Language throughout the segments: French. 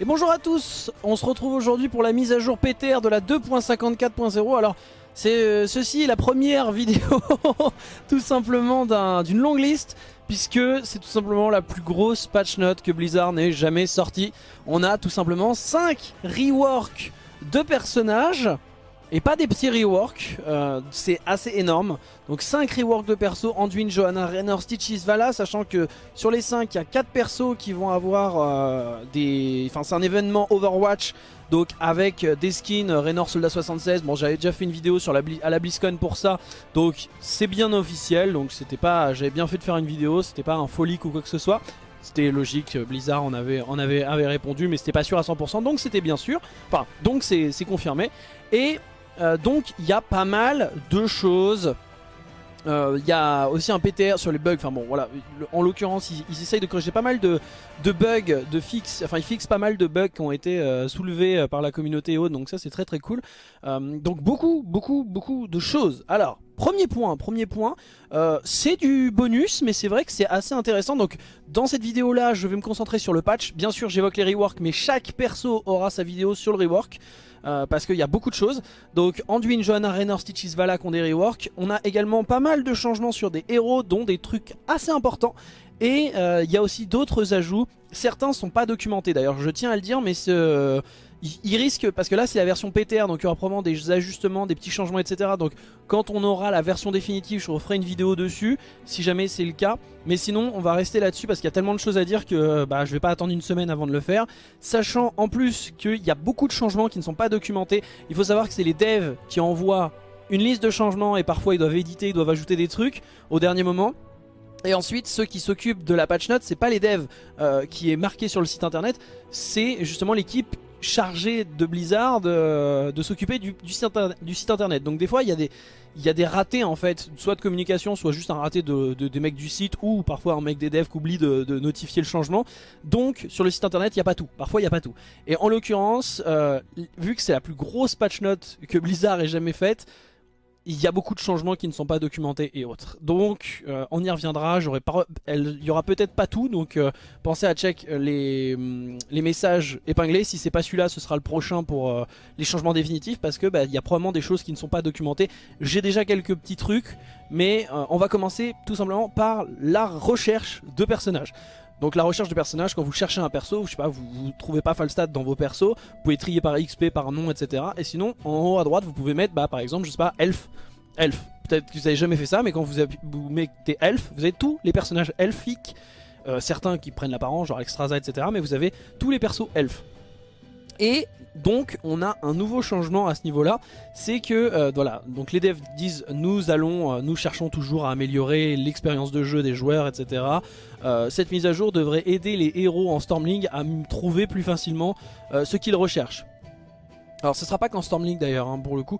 Et bonjour à tous, on se retrouve aujourd'hui pour la mise à jour PTR de la 2.54.0. Alors, c'est euh, ceci la première vidéo tout simplement d'une longue liste puisque c'est tout simplement la plus grosse patch note que Blizzard n'ait jamais sortie. On a tout simplement 5 reworks de personnages et pas des petits reworks, euh, c'est assez énorme. Donc 5 reworks de persos, Anduin, Johanna, Raynor, Stitches, Vala, sachant que sur les 5, il y a 4 persos qui vont avoir euh, des... Enfin c'est un événement Overwatch, donc avec des skins, Raynor Soldat 76, bon j'avais déjà fait une vidéo sur la, à la BlizzCon pour ça, donc c'est bien officiel, donc c'était pas... J'avais bien fait de faire une vidéo, c'était pas un folie ou quoi que ce soit. C'était logique, Blizzard en avait, en avait, avait répondu, mais c'était pas sûr à 100%, donc c'était bien sûr. Enfin, donc c'est confirmé. Et euh, donc il y a pas mal de choses. Euh, il y a aussi un PTR sur les bugs, enfin bon voilà, en l'occurrence ils, essayent de corriger pas mal de, bugs, de fix, enfin ils fixent pas mal de bugs qui ont été euh, soulevés par la communauté donc ça c'est très très cool. donc beaucoup, beaucoup, beaucoup de choses. Alors, premier point, premier point, c'est du bonus, mais c'est vrai que c'est assez intéressant. Donc dans cette vidéo là, je vais me concentrer sur le patch. Bien sûr j'évoque les reworks, mais chaque perso aura sa vidéo sur le rework. Euh, parce qu'il y a beaucoup de choses. Donc Anduin, Johanna, Raynor, Stitches, Valak ont des reworks. On a également pas mal de changements sur des héros, dont des trucs assez importants. Et euh, il y a aussi d'autres ajouts. Certains sont pas documentés d'ailleurs, je tiens à le dire, mais ce, il, risque, parce que là c'est la version PTR, donc il y aura probablement des ajustements, des petits changements, etc. Donc quand on aura la version définitive, je referai une vidéo dessus, si jamais c'est le cas. Mais sinon, on va rester là-dessus parce qu'il y a tellement de choses à dire que bah, je vais pas attendre une semaine avant de le faire. Sachant en plus qu'il y a beaucoup de changements qui ne sont pas documentés. Il faut savoir que c'est les devs qui envoient une liste de changements et parfois ils doivent éditer, ils doivent ajouter des trucs au dernier moment. Et ensuite, ceux qui s'occupent de la patch note, c'est pas les devs euh, qui est marqué sur le site internet, c'est justement l'équipe chargé de Blizzard de, s'occuper du, site internet. Donc des fois il y, a des, il y a des ratés en fait, soit de communication, soit juste un raté de, des mecs du site ou parfois un mec des devs qui oublie de, notifier le changement. Donc sur le site internet il n'y a pas tout, parfois il n'y a pas tout. Et en l'occurrence, euh, vu que c'est la plus grosse patch note que Blizzard ait jamais faite, il y a beaucoup de changements qui ne sont pas documentés et autres. Donc euh, on y reviendra, il y aura peut-être pas tout, donc euh, pensez à check euh, les, hum, les messages épinglés. Si c'est pas celui-là, ce sera le prochain pour les changements définitifs parce que bah, il y a probablement des choses qui ne sont pas documentées. J'ai déjà quelques petits trucs, mais on va commencer tout simplement par la recherche de personnages. Donc la recherche de personnages, quand vous cherchez un perso, je sais pas, vous, trouvez pas Falstad dans vos persos, vous pouvez trier par XP, par nom, etc. Et sinon, en haut à droite, vous pouvez mettre, bah, par exemple, je sais pas, elf. Elf. Peut-être que vous avez jamais fait ça, mais quand vous, mettez elf, vous avez tous les personnages elfiques. Euh, certains qui prennent l'apparence, genre Extraza, etc. Mais vous avez tous les persos elfes. Et donc on a un nouveau changement à ce niveau là c'est que euh, les devs disent nous allons euh, nous cherchons toujours à améliorer l'expérience de jeu des joueurs etc euh, cette mise à jour devrait aider les héros en Stormling à trouver plus facilement ce qu'ils recherchent. Alors ce sera pas qu'en Stormling d'ailleurs hein, pour le coup.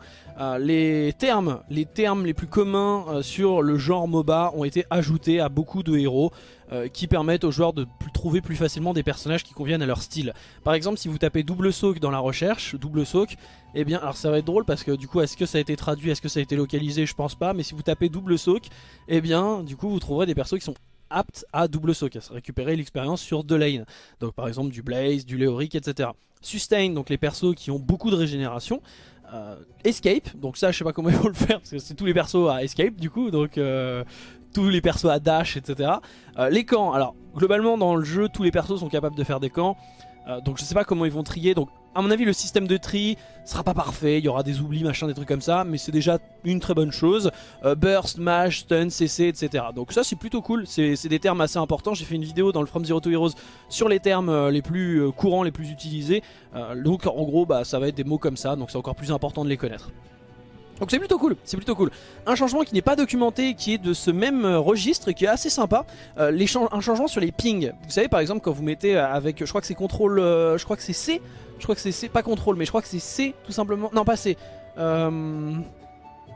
Les termes les termes les plus communs sur le genre MOBA ont été ajoutés à beaucoup de héros euh, qui permettent aux joueurs de trouver plus facilement des personnages qui conviennent à leur style. Par exemple, si vous tapez double soak dans la recherche, double soak, eh bien, alors ça va être drôle parce que du coup, est-ce que ça a été traduit, est-ce que ça a été localisé, je pense pas, mais si vous tapez double soak, eh bien, du coup, vous trouverez des persos qui sont aptes à double soak, à récupérer l'expérience sur deux lanes. Donc par exemple du Blaze, du Léoric, etc. Sustain, donc les persos qui ont beaucoup de régénération. Euh, escape, donc ça je sais pas comment ils vont le faire parce que c'est tous les persos à Escape du coup, donc euh, tous les persos à dash, etc. Euh, les camps, alors globalement dans le jeu, tous les persos sont capables de faire des camps. Euh, donc je sais pas comment ils vont trier. Donc à mon avis le système de tri sera pas parfait, il y aura des oublis, machin, des trucs comme ça, mais c'est déjà une très bonne chose. Euh, burst, mash, stun, CC, etc. Donc ça c'est plutôt cool, c'est des termes assez importants. J'ai fait une vidéo dans le From Zero to Heroes sur les termes les plus courants, les plus utilisés. donc en gros bah, ça va être des mots comme ça, donc c'est encore plus important de les connaître. Donc c'est plutôt cool, c'est plutôt cool. Un changement qui n'est pas documenté, qui est de ce même euh, registre et qui est assez sympa. Euh, un changement sur les pings. Vous savez par exemple quand vous mettez euh, avec, je crois que c'est contrôle, je crois que c'est C, je crois que c'est C, pas contrôle, mais je crois que c'est C tout simplement. Non pas C.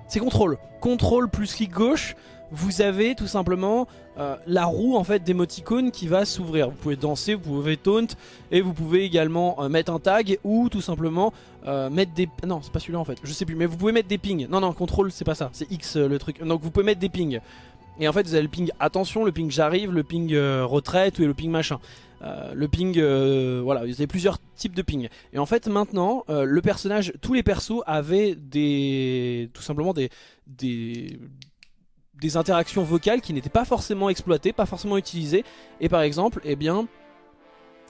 c'est contrôle. Contrôle plus clic gauche vous avez tout simplement euh, la roue en fait d'émoticône qui va s'ouvrir. Vous pouvez danser, vous pouvez taunt et vous pouvez également euh, mettre un tag ou tout simplement euh, mettre des... Non c'est pas celui-là en fait, je sais plus, mais vous pouvez mettre des pings. Non non, contrôle c'est pas ça, c'est X le truc. Donc vous pouvez mettre des pings. Et en fait vous avez le ping attention, le ping j'arrive, le ping retraite ou le ping machin. le ping, voilà, il y avait plusieurs types de ping. Et en fait maintenant, le personnage, tous les persos avaient des, tout simplement des, des, des interactions vocales qui n'étaient pas forcément exploitées, pas forcément utilisées. Et par exemple, eh bien,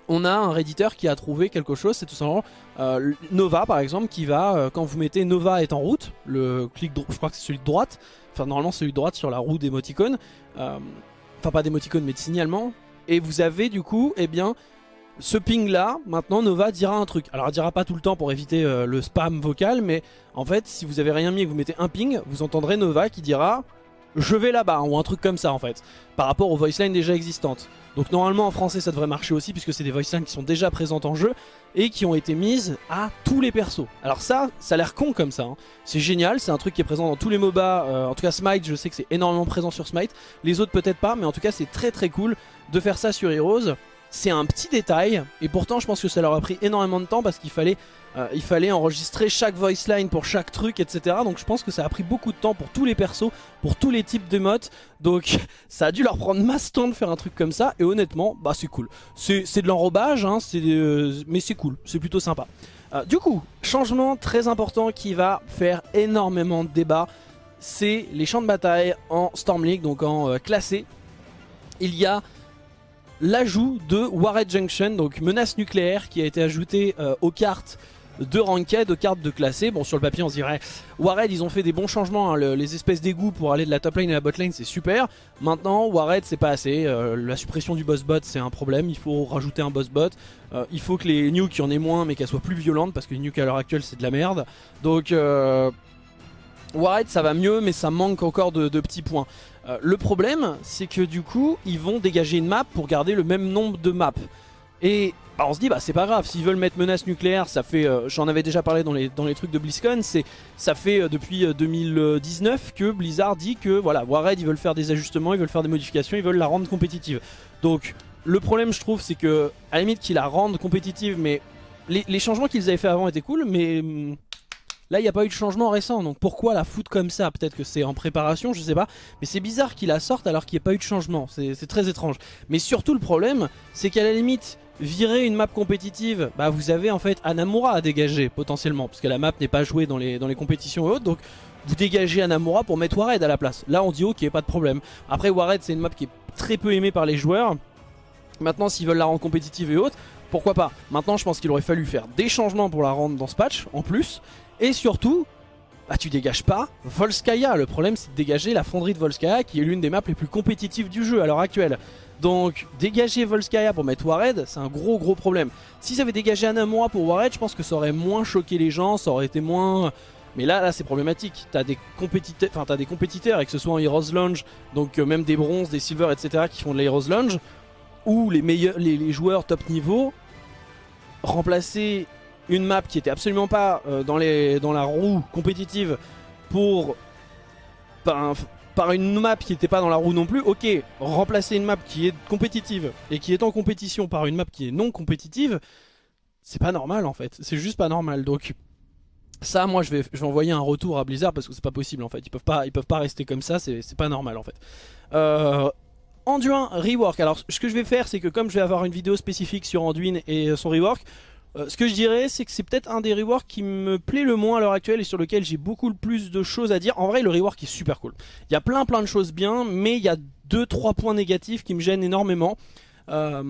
on a un redditeur qui a trouvé quelque chose, c'est tout simplement euh, Nova par exemple qui va, euh, quand vous mettez Nova est en route, le clic, je crois que c'est celui de droite, enfin normalement celui de droite sur la roue d'émoticône, euh, enfin pas d'émoticône mais de signalement, et vous avez du coup, eh bien, ce ping là, maintenant Nova dira un truc. Alors elle dira pas tout le temps pour éviter le spam vocal, mais en fait si vous avez rien mis et que vous mettez un ping, vous entendrez Nova qui dira je vais là-bas, ou un truc comme ça en fait, par rapport aux voice lines déjà existantes. Donc normalement en français ça devrait marcher aussi, puisque c'est des voice lines qui sont déjà présentes en jeu, et qui ont été mises à tous les persos. Alors ça, ça a l'air con comme ça, hein. c'est génial, c'est un truc qui est présent dans tous les MOBA, euh, en tout cas Smite, je sais que c'est énormément présent sur Smite, les autres peut-être pas, mais en tout cas c'est très très cool de faire ça sur Heroes. C'est un petit détail, et pourtant je pense que ça leur a pris énormément de temps parce qu'il fallait euh, fallait enregistrer chaque voice line pour chaque truc, etc. Donc je pense que ça a pris beaucoup de temps pour tous les persos, pour tous les types de modes. Donc ça a dû leur prendre masse temps de faire un truc comme ça. Et honnêtement, bah c'est cool. C'est de l'enrobage, hein, euh, mais c'est cool, c'est plutôt sympa. Euh, du coup, changement très important qui va faire énormément de débats, c'est les champs de bataille en Storm League, donc en classé. Il y a l'ajout de Warhead Junction, donc menace nucléaire qui a été ajoutée aux cartes de ranked, de cartes de classé. Bon, sur le papier, on dirait, Warred, ils ont fait des bons changements. Hein. les espèces d'égouts pour aller de la top lane à la bot lane, c'est super. Maintenant, Warred, c'est pas assez. Euh, la suppression du boss bot, c'est un problème. Il faut rajouter un boss bot. Euh, il faut que les nukes, il y en ait moins, mais qu'elles soient plus violentes, parce que les nukes à l'heure actuelle, c'est de la merde. Donc, euh, Warred, ça va mieux, mais ça manque encore de petits points. Le problème, c'est que du coup, ils vont dégager une map pour garder le même nombre de maps. Et bah, on se dit bah c'est pas grave, s'ils veulent mettre menace nucléaire, ça fait, euh, j'en avais déjà parlé dans les, trucs de BlizzCon, ça fait euh, depuis 2019 euh, que Blizzard dit que voilà, Warhead ils veulent faire des ajustements, ils veulent faire des modifications, ils veulent la rendre compétitive. Donc le problème je trouve c'est que à la limite qu'ils la rendent compétitive, mais les, changements qu'ils avaient fait avant étaient cool, mais hum, Là, il n'y a pas eu de changement récent, donc pourquoi la foutre comme ça? Peut-être que c'est en préparation, je sais pas. Mais c'est bizarre qu'ils la sortent alors qu'il n'y a pas eu de changement. C'est très étrange. Mais surtout, le problème, c'est qu'à la limite, virer une map compétitive, bah vous avez en fait Anamura à dégager potentiellement, parce que la map n'est pas jouée dans les, dans les compétitions et autres, donc vous dégagez Anamura pour mettre Warhead à la place. Là on dit ok, pas de problème. Après Warhead c'est une map qui est très peu aimée par les joueurs. Maintenant s'ils veulent la rendre compétitive et autres, pourquoi pas? Maintenant je pense qu'il aurait fallu faire des changements pour la rendre dans ce patch en plus. Et surtout, bah tu dégages pas Volskaya. Le problème c'est de dégager la fonderie de Volskaya qui est l'une des maps les plus compétitives du jeu à l'heure actuelle. Donc dégager Volskaya pour mettre Warhead, c'est un gros gros problème. S'ils avaient dégagé Anamura pour Warhead, je pense que ça aurait moins choqué les gens, ça aurait été moins... Mais là, là c'est problématique. T'as des compétiteurs, enfin des compétiteurs, et que ce soit en Heroes Lounge, donc euh, même des bronzes, des silver, etc. qui font de l'Heroes Lounge, ou les meilleurs, les, joueurs top niveau, remplacer une map qui était absolument pas euh, dans, les, dans la roue compétitive pour par une map qui n'était pas dans la roue non plus, ok, remplacer une map qui est compétitive et qui est en compétition par une map qui est non compétitive, c'est pas normal en fait, c'est juste pas normal. Donc ça, moi, je vais, je vais envoyer un retour à Blizzard parce que c'est pas possible en fait. Ils peuvent pas, ils peuvent pas rester comme ça. C'est pas normal en fait. Euh, Anduin rework. Alors, ce que je vais faire, c'est que comme je vais avoir une vidéo spécifique sur Anduin et son rework, euh, ce que je dirais, c'est que c'est peut-être un des reworks qui me plaît le moins à l'heure actuelle et sur lequel j'ai beaucoup plus de choses à dire. En vrai, le rework est super cool. Il y a plein plein de choses bien, mais il y a 2-3 points négatifs qui me gênent énormément. Euh,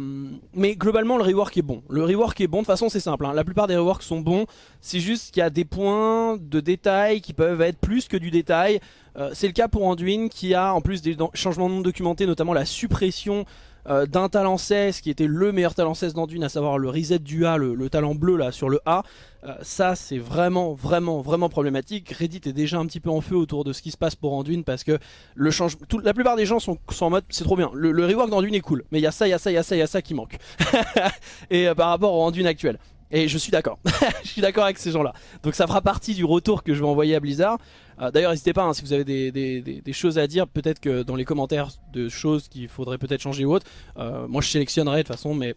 mais globalement le rework est bon Le rework est bon, de toute façon c'est simple hein. La plupart des reworks sont bons C'est juste qu'il y a des points de détail Qui peuvent être plus que du détail euh, C'est le cas pour Anduin qui a en plus des changements non documentés Notamment la suppression euh, d'un talent 16 qui était le meilleur talent 16 d'Anduin, à savoir le reset du A, le, talent bleu là sur le A. Euh, ça c'est vraiment vraiment vraiment problématique. Reddit est déjà un petit peu en feu autour de ce qui se passe pour Anduin parce que le change... la plupart des gens sont, en mode c'est trop bien. Le, rework d'Anduin est cool, mais il y a ça, il y a ça, il y a ça, il y a ça qui manque. Et euh, par rapport au Anduin actuel. Et je suis d'accord, je suis d'accord avec ces gens là Donc ça fera partie du retour que je vais envoyer à Blizzard. Euh, D'ailleurs n'hésitez pas hein, si vous avez des, choses à dire Peut-être que dans les commentaires de choses qu'il faudrait peut-être changer ou autre euh, Moi je sélectionnerai de toute façon mais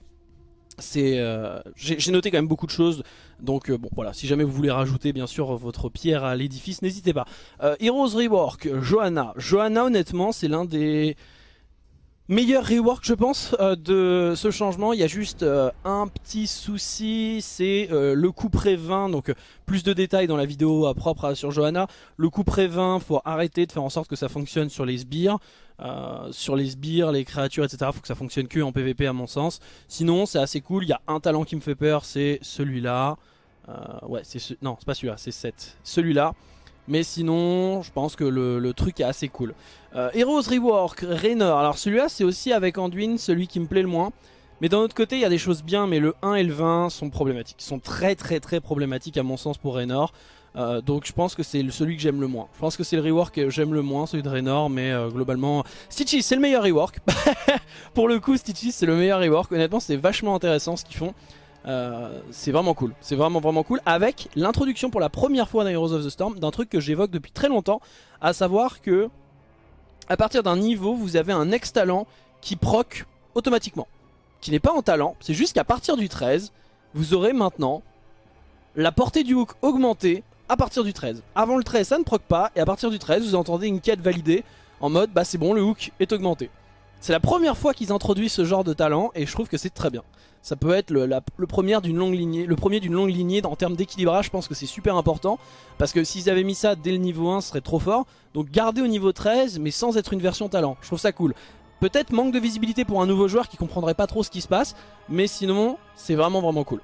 c'est euh, j'ai noté quand même beaucoup de choses. Donc bon voilà. Si jamais vous voulez rajouter bien sûr votre pierre à l'édifice n'hésitez pas. Heroes Rework Johanna. Johanna honnêtement c'est l'un des Meilleur rework je pense euh, de ce changement, il y a juste euh, un petit souci, c'est euh, le coup pré 20, donc plus de détails dans la vidéo propre sur Johanna. Le coup pré 20, faut arrêter de faire en sorte que ça fonctionne sur les sbires, sur les sbires, les créatures etc, faut que ça fonctionne que en PVP à mon sens. Sinon c'est assez cool, il y a un talent qui me fait peur, c'est celui-là. ouais, c'est ce... non c'est pas celui-là, c'est 7. Celui-là. Mais sinon, je pense que le, truc est assez cool. Euh, Heroes Rework, Raynor. Alors celui-là, c'est aussi avec Anduin, celui qui me plaît le moins. Mais d'un autre côté, il y a des choses bien, mais le 1 et le 20 sont problématiques. Ils sont très très très problématiques à mon sens pour Raynor. Euh, donc je pense que c'est celui que j'aime le moins. Je pense que c'est le rework que j'aime le moins, celui de Raynor, mais euh, globalement... Stitchy, c'est le meilleur rework. pour le coup, Stitchy, c'est le meilleur rework. Honnêtement, c'est vachement intéressant ce qu'ils font. Euh, c'est vraiment cool, c'est vraiment vraiment cool avec l'introduction pour la première fois dans Heroes of the Storm d'un truc que j'évoque depuis très longtemps, à savoir que à partir d'un niveau vous avez un ex talent qui proc automatiquement, qui n'est pas en talent, c'est juste qu'à partir du 13 vous aurez maintenant la portée du hook augmentée à partir du 13. Avant le 13 ça ne proc pas et à partir du 13 vous entendez une quête validée en mode bah c'est bon le hook est augmenté. C'est la première fois qu'ils introduisent ce genre de talent et je trouve que c'est très bien. Ça peut être le, premier d'une longue lignée, le premier d'une longue lignée en termes d'équilibrage, je pense que c'est super important. Parce que s'ils avaient mis ça dès le niveau 1, ce serait trop fort. Donc garder au niveau 13, mais sans être une version talent. Je trouve ça cool. Peut-être manque de visibilité pour un nouveau joueur qui comprendrait pas trop ce qui se passe. Mais sinon, c'est vraiment vraiment cool.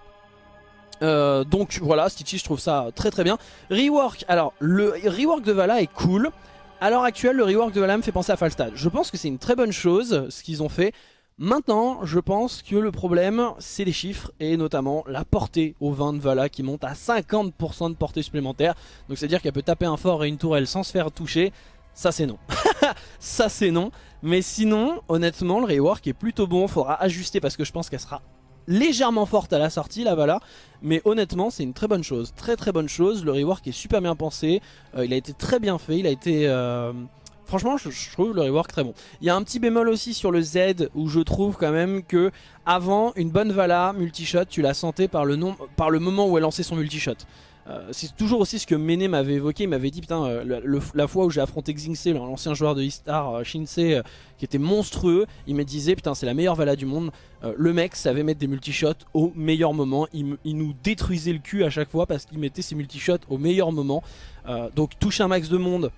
Euh, donc voilà, Stitchy je trouve ça très très bien. Rework, alors le rework de Vala est cool. À l'heure actuelle, le rework de me fait penser à Falstad. Je pense que c'est une très bonne chose ce qu'ils ont fait. Maintenant, je pense que le problème, c'est les chiffres et notamment la portée au 20 de Vala qui monte à 50% de portée supplémentaire. Donc c'est-à-dire qu'elle peut taper un fort et une tourelle sans se faire toucher. Ça c'est non. ça c'est non. Mais sinon, honnêtement, le rework est plutôt bon. Faudra ajuster parce que je pense qu'elle sera légèrement forte à la sortie la Vala. Mais honnêtement, c'est une très bonne chose. Très très bonne chose. Le rework est super bien pensé. Euh, il a été très bien fait. Il a été... Euh, Franchement, je, trouve le rework très bon. Il y a un petit bémol aussi sur le Z où je trouve quand même que avant une bonne Vala multishot, tu la sentais par le, nom, par le moment où elle lançait son multishot. Euh, c'est toujours aussi ce que Mene m'avait évoqué, il m'avait dit putain euh, la fois où j'ai affronté Xingse, l'ancien joueur de Istar, euh, Shinsei, qui était monstrueux, il me disait putain c'est la meilleure Vala du monde, le mec savait mettre des multishots au meilleur moment, il, il, nous détruisait le cul à chaque fois parce qu'il mettait ses multishots au meilleur moment, donc toucher un max de monde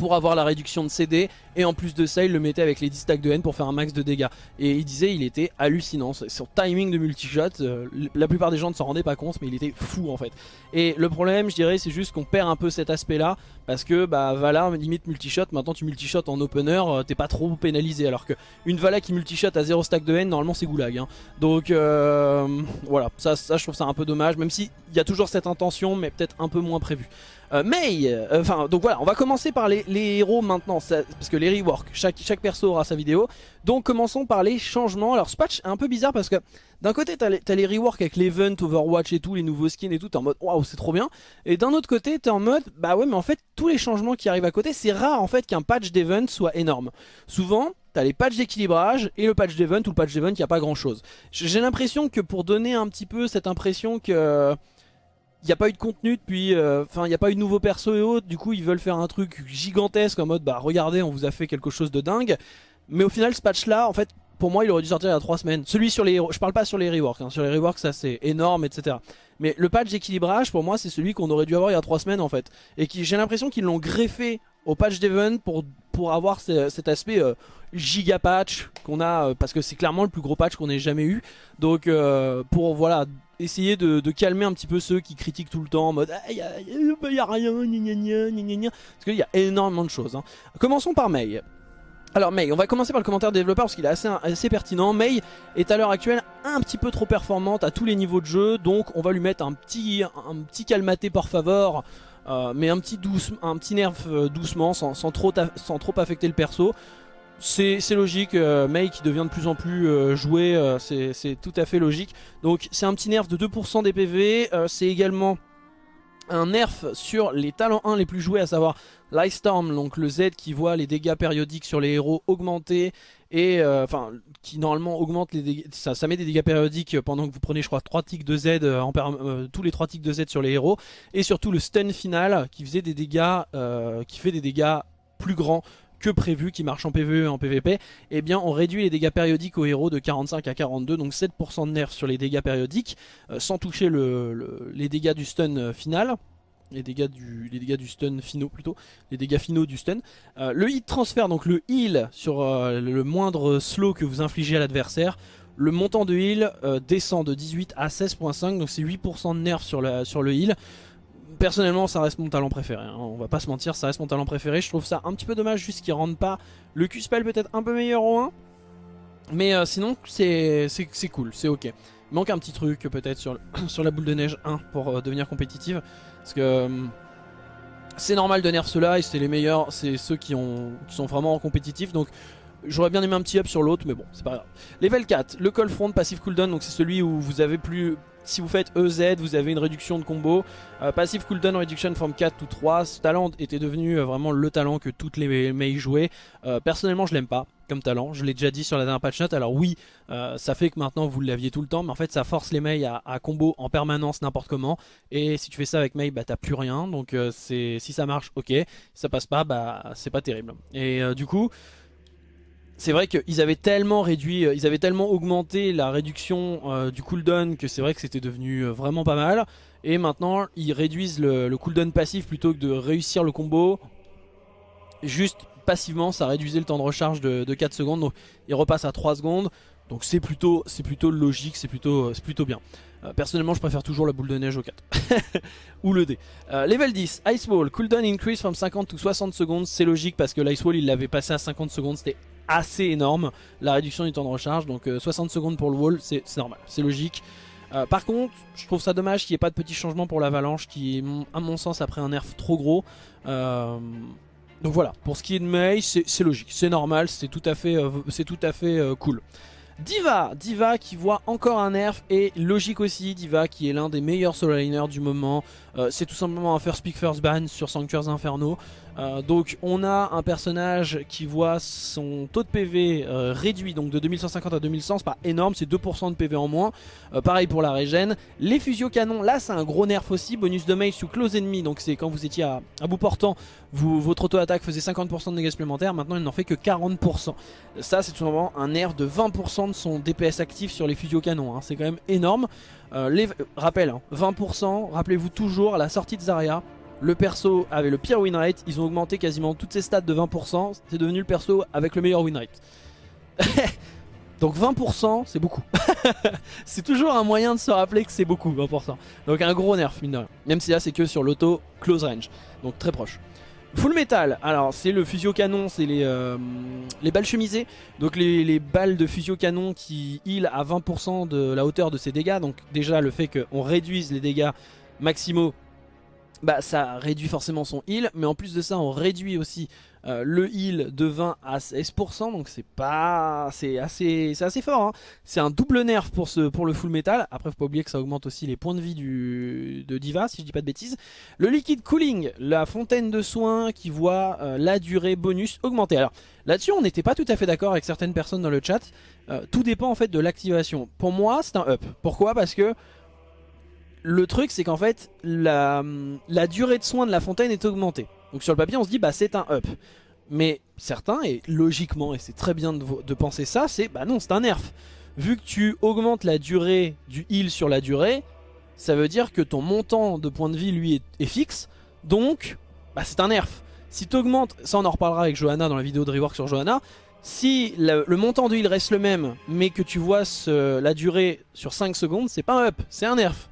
pour avoir la réduction de CD et en plus de ça il le mettait avec les 10 stacks de haine pour faire un max de dégâts. Et il disait il était hallucinant. Son timing de multishot euh, la plupart des gens ne s'en rendaient pas compte mais il était fou en fait. Et le problème je dirais c'est juste qu'on perd un peu cet aspect là parce que bah Vala limite multishot. Maintenant tu multishot en opener euh, t'es pas trop pénalisé. Alors que une Vala qui multishot à 0 stack de haine normalement c'est goulag hein. donc euh, voilà. Ça, ça je trouve ça un peu dommage. Même si il y a toujours cette intention mais peut-être un peu moins prévu euh, May, euh, enfin donc voilà, on va commencer par les, héros maintenant, parce que les reworks, chaque, perso aura sa vidéo. Donc commençons par les changements. Alors ce patch est un peu bizarre parce que d'un côté t'as les, les reworks avec l'event, Overwatch et tout, les nouveaux skins et tout, t'es en mode waouh c'est trop bien. Et d'un autre côté t'es en mode bah ouais mais en fait tous les changements qui arrivent à côté, c'est rare en fait qu'un patch d'event soit énorme. Souvent T'as les patchs d'équilibrage et le patch d'event ou le patch d'event, il n'y a pas grand chose. J'ai l'impression que pour donner un petit peu cette impression que il n'y a pas eu de contenu depuis, euh, enfin il n'y a pas eu de nouveaux persos et autres, du coup ils veulent faire un truc gigantesque en mode bah regardez on vous a fait quelque chose de dingue. Mais au final ce patch là en fait pour moi il aurait dû sortir il y a 3 semaines. Celui sur les je parle pas sur les reworks, hein. sur les reworks ça c'est énorme etc. Mais le patch d'équilibrage pour moi c'est celui qu'on aurait dû avoir il y a 3 semaines en fait. Et qui j'ai l'impression qu'ils l'ont greffé au patch d'event pour, pour avoir cet aspect euh, giga patch qu'on a, euh, parce que c'est clairement le plus gros patch qu'on ait jamais eu. Donc pour voilà essayer de, calmer un petit peu ceux qui critiquent tout le temps en mode ah, y, a, rien, parce qu'il y a énormément de choses. Hein. Commençons par May. Alors May, on va commencer par le commentaire développeur parce qu'il est assez, pertinent. May est à l'heure actuelle un petit peu trop performante à tous les niveaux de jeu, donc on va lui mettre un petit, un petit calmaté par favor, euh, mais un petit, un petit nerf euh, doucement sans, trop, sans trop affecter le perso. C'est logique, euh, qui devient de plus en plus euh, joué, euh, c'est tout à fait logique. Donc c'est un petit nerf de 2% des PV, c'est également un nerf sur les talents 1 les plus joués, à savoir Storm, donc le Z qui voit les dégâts périodiques sur les héros augmenter, et enfin qui normalement augmente les dégâts, ça, met des dégâts périodiques pendant que vous prenez je crois 3 ticks de Z, en tous les 3 ticks de Z sur les héros, et surtout le stun final qui faisait des dégâts, qui fait des dégâts plus grands que prévu, qui marche en PvE et en PvP, eh bien on réduit les dégâts périodiques aux héros de 45 à 42, donc 7% de nerfs sur les dégâts périodiques, euh, sans toucher le, les dégâts du stun euh, final. Les dégâts, du, stun finaux plutôt, les dégâts finaux du stun. Euh, le hit transfert, donc le heal sur le moindre slow que vous infligez à l'adversaire. Le montant de heal descend de 18 à 16.5, donc c'est 8% de nerfs sur, sur le heal personnellement ça reste mon talent préféré, hein. on va pas se mentir, ça reste mon talent préféré, je trouve ça un petit peu dommage juste qu'il rentre pas le Q-Spell peut-être un peu meilleur au 1, mais euh, sinon c'est cool, c'est ok. Il manque un petit truc peut-être sur, sur la boule de neige 1 pour euh, devenir compétitive, parce que euh, c'est normal de nerf ceux-là et c'est les meilleurs, c'est ceux qui, ont, qui sont vraiment en compétitif, donc J'aurais bien aimé un petit up sur l'autre, mais bon, c'est pas grave. Level 4, le call front passive cooldown, donc c'est celui où vous avez plus... Si vous faites EZ, vous avez une réduction de combo. Euh, passive cooldown reduction from 4 ou 3. Ce talent était devenu euh, vraiment le talent que toutes les mails jouaient. Euh, personnellement, je l'aime pas comme talent. Je l'ai déjà dit sur la dernière patch note. Alors oui, ça fait que maintenant vous l'aviez tout le temps, mais en fait ça force les mails à, combo en permanence n'importe comment. Et si tu fais ça avec mail, bah t'as plus rien. Donc c'est si ça marche, ok. Si ça passe pas, bah c'est pas terrible. Et du coup c'est vrai qu'ils avaient tellement euh, augmenté la réduction euh, du cooldown que c'est vrai que c'était devenu euh, vraiment pas mal. Et maintenant, ils réduisent le, cooldown passif plutôt que de réussir le combo. Juste passivement, ça réduisait le temps de recharge de, 4 secondes. Donc, il repasse à 3 secondes. Donc c'est plutôt, plutôt logique, c'est plutôt, bien. personnellement, je préfère toujours la boule de neige au 4. Ou le D. level 10, Ice Wall, cooldown increase from 50 to 60 secondes. C'est logique parce que l'Ice Wall, il l'avait passé à 50 secondes. C'était assez énorme la réduction du temps de recharge donc 60 euh, secondes pour le wall c'est normal c'est logique euh, par contre je trouve ça dommage qu'il n'y ait pas de petits changements pour l'avalanche qui à mon sens après un nerf trop gros euh, donc voilà pour ce qui est de Mei c'est logique c'est normal c'est tout à fait, c'est tout à fait cool Diva, Diva qui voit encore un nerf et logique aussi, Diva qui est l'un des meilleurs solo liners du moment. c'est tout simplement un first pick first ban sur Sanctuaires Inferno. Euh, donc on a un personnage qui voit son taux de PV euh, réduit donc de 2150 à 2100, c'est pas énorme, c'est 2% de PV en moins. Euh, pareil pour la régène. Les fusio canons, là c'est un gros nerf aussi, bonus de mail sous close enemy, donc c'est quand vous étiez à, bout portant, votre auto-attaque faisait 50% de dégâts supplémentaires, maintenant il n'en fait que 40%. Ça c'est tout simplement un nerf de 20% de son DPS actif sur les fusio canons, hein. c'est quand même énorme. rappel, 20%, hein, rappelez-vous toujours à la sortie de Zarya, le perso avait le pire win rate, ils ont augmenté quasiment toutes ses stats de 20%, c'est devenu le perso avec le meilleur win rate. Donc 20% c'est beaucoup. c'est toujours un moyen de se rappeler que c'est beaucoup 20%. Donc un gros nerf mine de rien. Même si là c'est que sur l'auto close range. Donc très proche. Full metal, alors c'est le fusio canon, c'est les, euh, les balles chemisées. Donc les, les, balles de fusio canon qui heal à 20% de la hauteur de ses dégâts. Donc déjà le fait qu'on réduise les dégâts maximaux bah ça réduit forcément son heal, mais en plus de ça on réduit aussi euh, le heal de 20 à 16%, donc c'est pas, c'est assez, c'est assez fort. Hein. C'est un double nerf pour le full metal. Après faut pas oublier que ça augmente aussi les points de vie du, de Diva, si je dis pas de bêtises. Le liquid cooling, la fontaine de soins qui voit euh, la durée bonus augmenter. Alors là-dessus on n'était pas tout à fait d'accord avec certaines personnes dans le chat. Euh, tout dépend en fait de l'activation. Pour moi c'est un up. Pourquoi? Parce que le truc c'est qu'en fait la, durée de soins de la fontaine est augmentée. Donc sur le papier on se dit bah c'est un up. Mais certains, et logiquement, et c'est très bien de, penser ça, c'est bah non c'est un nerf. Vu que tu augmentes la durée du heal sur la durée, ça veut dire que ton montant de points de vie lui est, fixe. Donc bah c'est un nerf. Si tu augmentes, ça on en reparlera avec Johanna dans la vidéo de rework sur Johanna, si le, montant de heal reste le même, mais que tu vois la durée sur 5 secondes, c'est pas un up, c'est un nerf.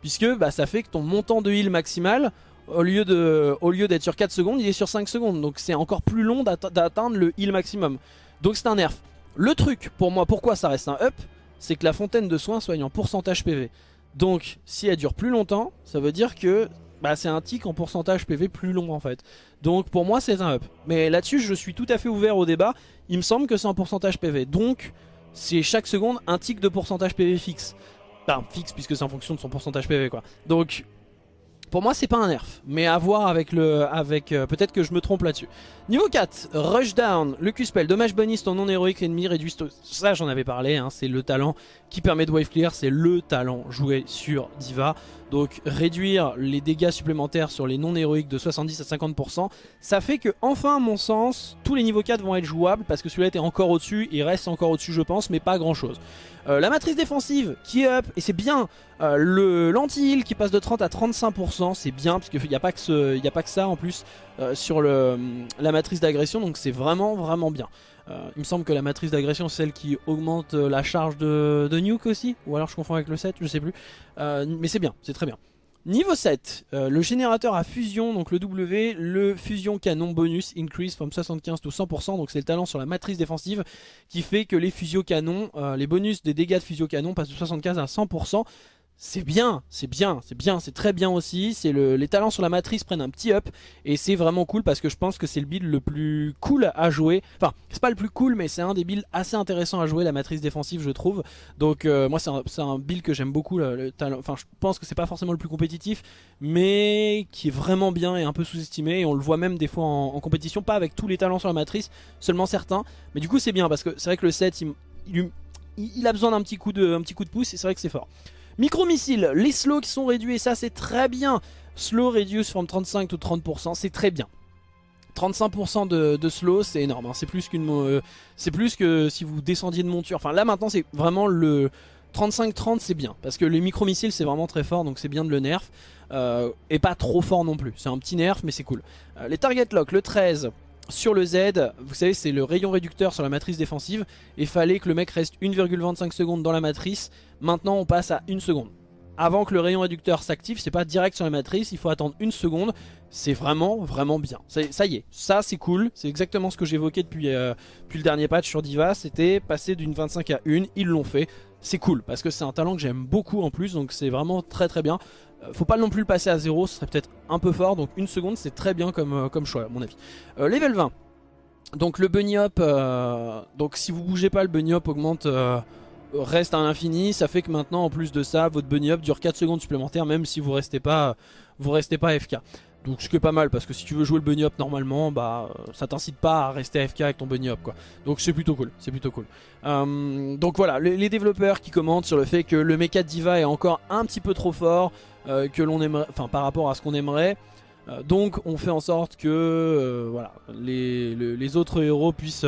Puisque bah, ça fait que ton montant de heal maximal, au lieu d'être sur 4 secondes, il est sur 5 secondes. Donc c'est encore plus long d'atteindre le heal maximum. Donc c'est un nerf. Le truc, pour moi, pourquoi ça reste un up, c'est que la fontaine de soins soigne en pourcentage PV. Donc si elle dure plus longtemps, ça veut dire que bah, c'est un tick en pourcentage PV plus long en fait. Donc pour moi c'est un up. Mais là-dessus je suis tout à fait ouvert au débat. Il me semble que c'est en pourcentage PV. Donc c'est chaque seconde un tick de pourcentage PV fixe fixe puisque c'est en fonction de son pourcentage PV quoi. Donc pour moi c'est pas un nerf mais à voir avec le avec euh, peut-être que je me trompe là-dessus. Niveau 4, Rushdown, le Q-Spell, dommage bonus ton non héroïque ennemi réduit ça j'en avais parlé hein, c'est le talent qui permet de wave clear, c'est le talent joué sur Diva. donc réduire les dégâts supplémentaires sur les non héroïques de 70 à 50%, ça fait que enfin à mon sens, tous les niveaux 4 vont être jouables parce que celui-là était encore au-dessus, il reste encore au-dessus je pense, mais pas grand-chose. Euh, la matrice défensive qui est up, et c'est bien, euh, le l'anti-heal qui passe de 30 à 35%, c'est bien, parce qu'il n'y a, pas que ça en plus euh, sur la matrice d'agression, donc c'est vraiment vraiment bien. Il me semble que la matrice d'agression c'est celle qui augmente la charge de, nuke aussi, ou alors je confonds avec le 7, je sais plus. mais c'est bien, c'est très bien. Niveau 7, euh, le générateur à fusion, donc le W, le fusion canon bonus increase from 75 to 100%, donc c'est le talent sur la matrice défensive qui fait que les fusio canons, euh, les bonus des dégâts de fusio canon passent de 75 à 100%. C'est bien, c'est bien, c'est bien, c'est très bien aussi. C'est le, Les talents sur la matrice prennent un petit up et c'est vraiment cool parce que je pense que c'est le build le plus cool à jouer. Enfin, c'est pas le plus cool, mais c'est un des builds assez intéressants à jouer, la matrice défensive, je trouve. Donc, euh, moi, c'est un, build que j'aime beaucoup. Enfin, je pense que c'est pas forcément le plus compétitif, mais qui est vraiment bien et un peu sous-estimé. Et on le voit même des fois en, compétition, pas avec tous les talents sur la matrice, seulement certains. Mais du coup, c'est bien parce que c'est vrai que le set, il, a besoin d'un petit coup de, petit coup de pouce et c'est vrai que c'est fort. Micro-missiles, les slows qui sont réduits, et ça c'est très bien. Slow reduce from 35 ou 30%, c'est très bien. 35% de, slow, c'est énorme. Hein. C'est plus qu'une, euh, que si vous descendiez de monture. Enfin là maintenant c'est vraiment le 35-30 c'est bien parce que les micro-missiles c'est vraiment très fort donc c'est bien de le nerf euh, et pas trop fort non plus. C'est un petit nerf mais c'est cool. Euh, les target lock, le 13, sur le Z, vous savez c'est le rayon réducteur sur la matrice défensive et fallait que le mec reste 1,25 secondes dans la matrice, maintenant on passe à 1 seconde. Avant que le rayon réducteur s'active, c'est pas direct sur la matrice, il faut attendre une seconde, c'est vraiment vraiment bien. Ça y est, ça c'est cool, c'est exactement ce que j'évoquais depuis, euh, depuis le dernier patch sur Diva, c'était passer d'une 25 à 1, ils l'ont fait, c'est cool parce que c'est un talent que j'aime beaucoup en plus donc c'est vraiment très très bien. Euh, faut pas non plus le passer à 0, ce serait peut-être un peu fort. Donc une seconde c'est très bien comme, euh, comme choix à mon avis. Euh, level 20. Donc le bunny hop, donc si vous bougez pas le bunny hop augmente, reste à l'infini. Ça fait que maintenant en plus de ça votre bunny hop dure 4 secondes supplémentaires même si vous restez pas, vous restez pas FK. Donc ce qui est pas mal parce que si tu veux jouer le bunny up normalement bah ça t'incite pas à rester AFK avec ton bunny up quoi. Donc c'est plutôt cool, c'est plutôt cool. Euh, donc voilà, les, développeurs qui commentent sur le fait que le mecha Diva est encore un petit peu trop fort euh, que l'on aimerait, enfin par rapport à ce qu'on aimerait. Euh, donc on fait en sorte que voilà les, les, autres héros puissent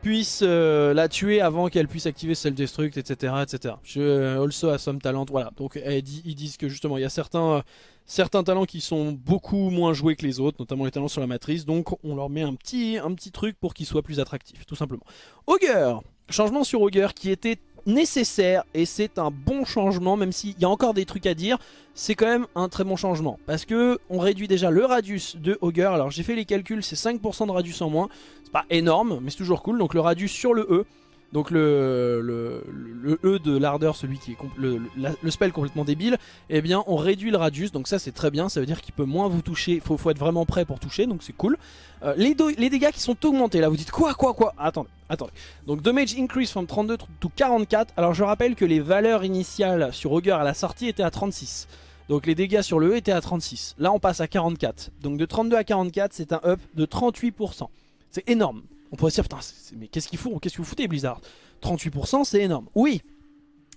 puisse euh, la tuer avant qu'elle puisse activer self-destruct, etc. etc. Je, also a some talent, voilà. Donc ils disent que justement il y a certains, euh, certains talents qui sont beaucoup moins joués que les autres, notamment les talents sur la matrice, donc on leur met un petit, un petit truc pour qu'ils soient plus attractifs, tout simplement. Augur Changement sur Augur qui était nécessaire et c'est un bon changement même s'il y a encore des trucs à dire c'est quand même un très bon changement parce que on réduit déjà le radius de Augur alors j'ai fait les calculs c'est 5% de radius en moins pas énorme mais c'est toujours cool donc le radius sur le E donc le, le, E de l'ardeur, celui qui est le, le, spell complètement débile, eh bien on réduit le radius, donc ça c'est très bien, ça veut dire qu'il peut moins vous toucher, il faut, faut, être vraiment prêt pour toucher, donc c'est cool. Euh, les, les, dégâts qui sont augmentés, là vous dites quoi, quoi, quoi? Attendez, attendez. Donc damage increase from 32 to 44, alors je rappelle que les valeurs initiales sur Augur à la sortie étaient à 36. Donc les dégâts sur le E étaient à 36. Là on passe à 44. Donc de 32 à 44 c'est un up de 38%. C'est énorme. On pourrait se dire, putain, mais qu'est-ce qu'ils font Qu'est-ce que vous foutez, Blizzard? 38%, c'est énorme. Oui,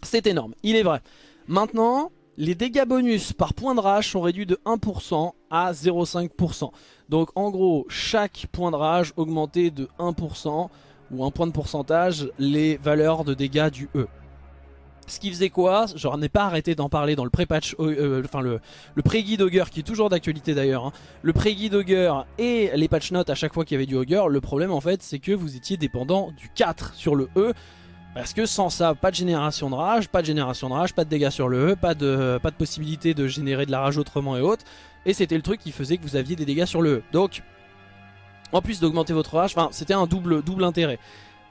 c'est énorme, il est vrai. Maintenant, les dégâts bonus par point de rage sont réduits de 1% à 0,5%. Donc en gros, chaque point de rage augmenté de 1% ou un point de pourcentage les valeurs de dégâts du E. Ce qui faisait quoi J'en ai pas arrêté d'en parler dans le pré-patch, euh, euh, enfin le, pré-guide Augur qui est toujours d'actualité d'ailleurs. Hein. Le pré-guide Augur et les patch notes à chaque fois qu'il y avait du Augur. Le problème en fait c'est que vous étiez dépendant du 4 sur le E. Parce que sans ça, pas de génération de rage, pas de génération de rage, pas de dégâts sur le E, pas de, pas de possibilité de générer de la rage autrement et autres. Et c'était le truc qui faisait que vous aviez des dégâts sur le E. Donc, en plus d'augmenter votre rage, c'était un double, double intérêt.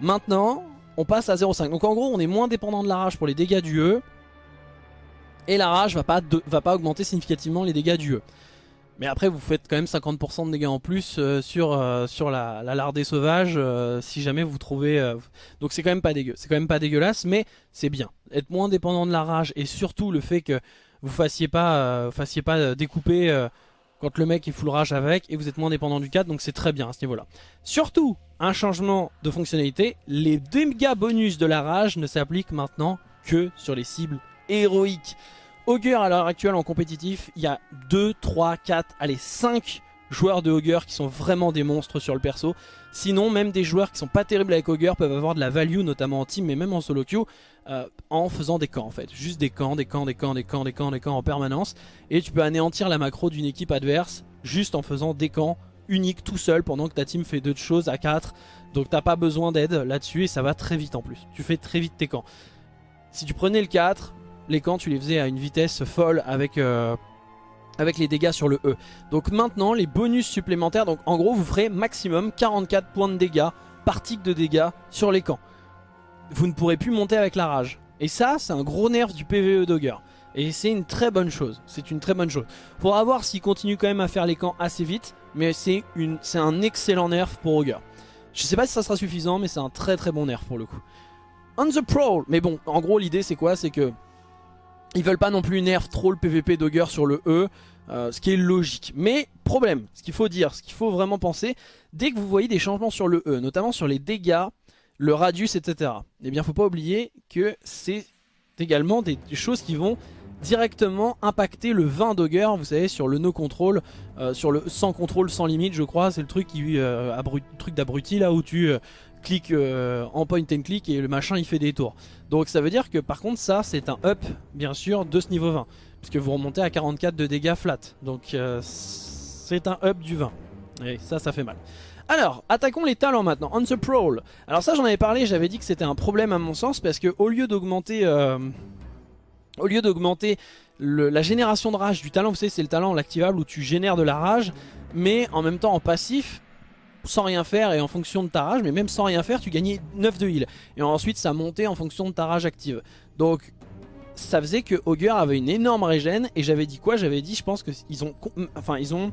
Maintenant, on passe à 0,5. Donc en gros, on est moins dépendant de la rage pour les dégâts du E. Et la rage va pas, va pas augmenter significativement les dégâts du E. Mais après, vous faites quand même 50% de dégâts en plus euh, sur, euh, la, lardée sauvage euh, si jamais vous trouvez... Donc c'est quand même pas dégueu. C'est quand même pas dégueulasse, mais c'est bien. Être moins dépendant de la rage et surtout le fait que vous fassiez pas, fassiez pas découper quand le mec est full rage avec et vous êtes moins dépendant du 4 donc c'est très bien à ce niveau là. Surtout un changement de fonctionnalité, les dégâts bonus de la rage ne s'appliquent maintenant que sur les cibles héroïques. Augur à l'heure actuelle en compétitif, il y a 2, 3, 4, allez 5 joueurs de Augur qui sont vraiment des monstres sur le perso. Sinon, même des joueurs qui sont pas terribles avec Augur peuvent avoir de la value, notamment en team, mais même en solo queue, euh, en faisant des camps en fait. Juste des camps, des camps, des camps, des camps, des camps, des camps en permanence. Et tu peux anéantir la macro d'une équipe adverse juste en faisant des camps uniques tout seul pendant que ta team fait deux choses à 4. Donc t'as pas besoin d'aide là-dessus et ça va très vite en plus. Tu fais très vite tes camps. Si tu prenais le 4, les camps tu les faisais à une vitesse folle avec... Euh, avec les dégâts sur le E. Donc maintenant les bonus supplémentaires, donc en gros vous ferez maximum 44 points de dégâts par tic de dégâts sur les camps. Vous ne pourrez plus monter avec la rage. Et ça c'est un gros nerf du PvE Dogger. Et c'est une très bonne chose, c'est une très bonne chose. Faudra voir s'il continue quand même à faire les camps assez vite, mais c'est un excellent nerf pour Augur. Je sais pas si ça sera suffisant, mais c'est un très très bon nerf pour le coup. On the Prowl, mais bon, en gros l'idée c'est quoi? C'est que ils veulent pas non plus nerf trop le PVP d'Augur sur le E, euh, ce qui est logique. Mais problème, ce qu'il faut dire, ce qu'il faut vraiment penser, dès que vous voyez des changements sur le E, notamment sur les dégâts, le radius, etc. Eh bien, faut pas oublier que c'est également des choses qui vont directement impacter le 20 d'Augur, vous savez, sur le no control, euh, sur le sans contrôle, sans limite, je crois, c'est le truc qui euh, truc d'abruti là où tu cliques en point and click et le machin il fait des tours. Donc ça veut dire que par contre ça c'est un up bien sûr de ce niveau 20 Puisque vous remontez à 44 de dégâts flat. Donc euh, c'est un up du 20 Et ça ça fait mal. Alors, attaquons les talents maintenant, on the prowl. Alors ça j'en avais parlé, j'avais dit que c'était un problème à mon sens Parce que au lieu d'augmenter euh, Au lieu d'augmenter la génération de rage du talent Vous savez c'est le talent l'activable où tu génères de la rage Mais en même temps en passif sans rien faire et en fonction de ta rage, mais même sans rien faire, tu gagnais 9 de heal. Et ensuite, ça montait en fonction de ta rage active. Donc, ça faisait que Augur avait une énorme régène. Et j'avais dit quoi? J'avais dit, je pense qu'ils ont, enfin, ont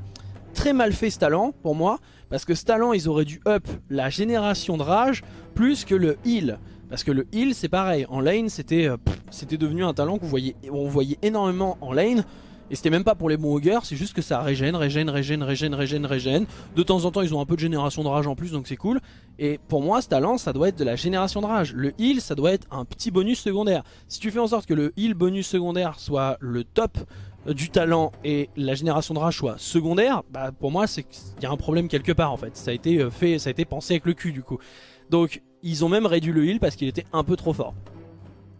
très mal fait ce talent pour moi. Parce que ce talent, ils auraient dû up la génération de rage plus que le heal. Parce que le heal, c'est pareil. En lane, c'était euh, c'était devenu un talent qu'on voyait, on voyait énormément en lane. Et c'était même pas pour les bons augurs, c'est juste que ça régène, régène, régène, régène, régène, régène. De temps en temps, ils ont un peu de génération de rage en plus, donc c'est cool. Et pour moi, ce talent, ça doit être de la génération de rage. Le heal, ça doit être un petit bonus secondaire. Si tu fais en sorte que le heal bonus secondaire soit le top du talent et la génération de rage soit secondaire, bah pour moi, c'est y a un problème quelque part en fait. Ça a été euh, fait, ça a été pensé avec le cul du coup. Donc, ils ont même réduit le heal parce qu'il était un peu trop fort.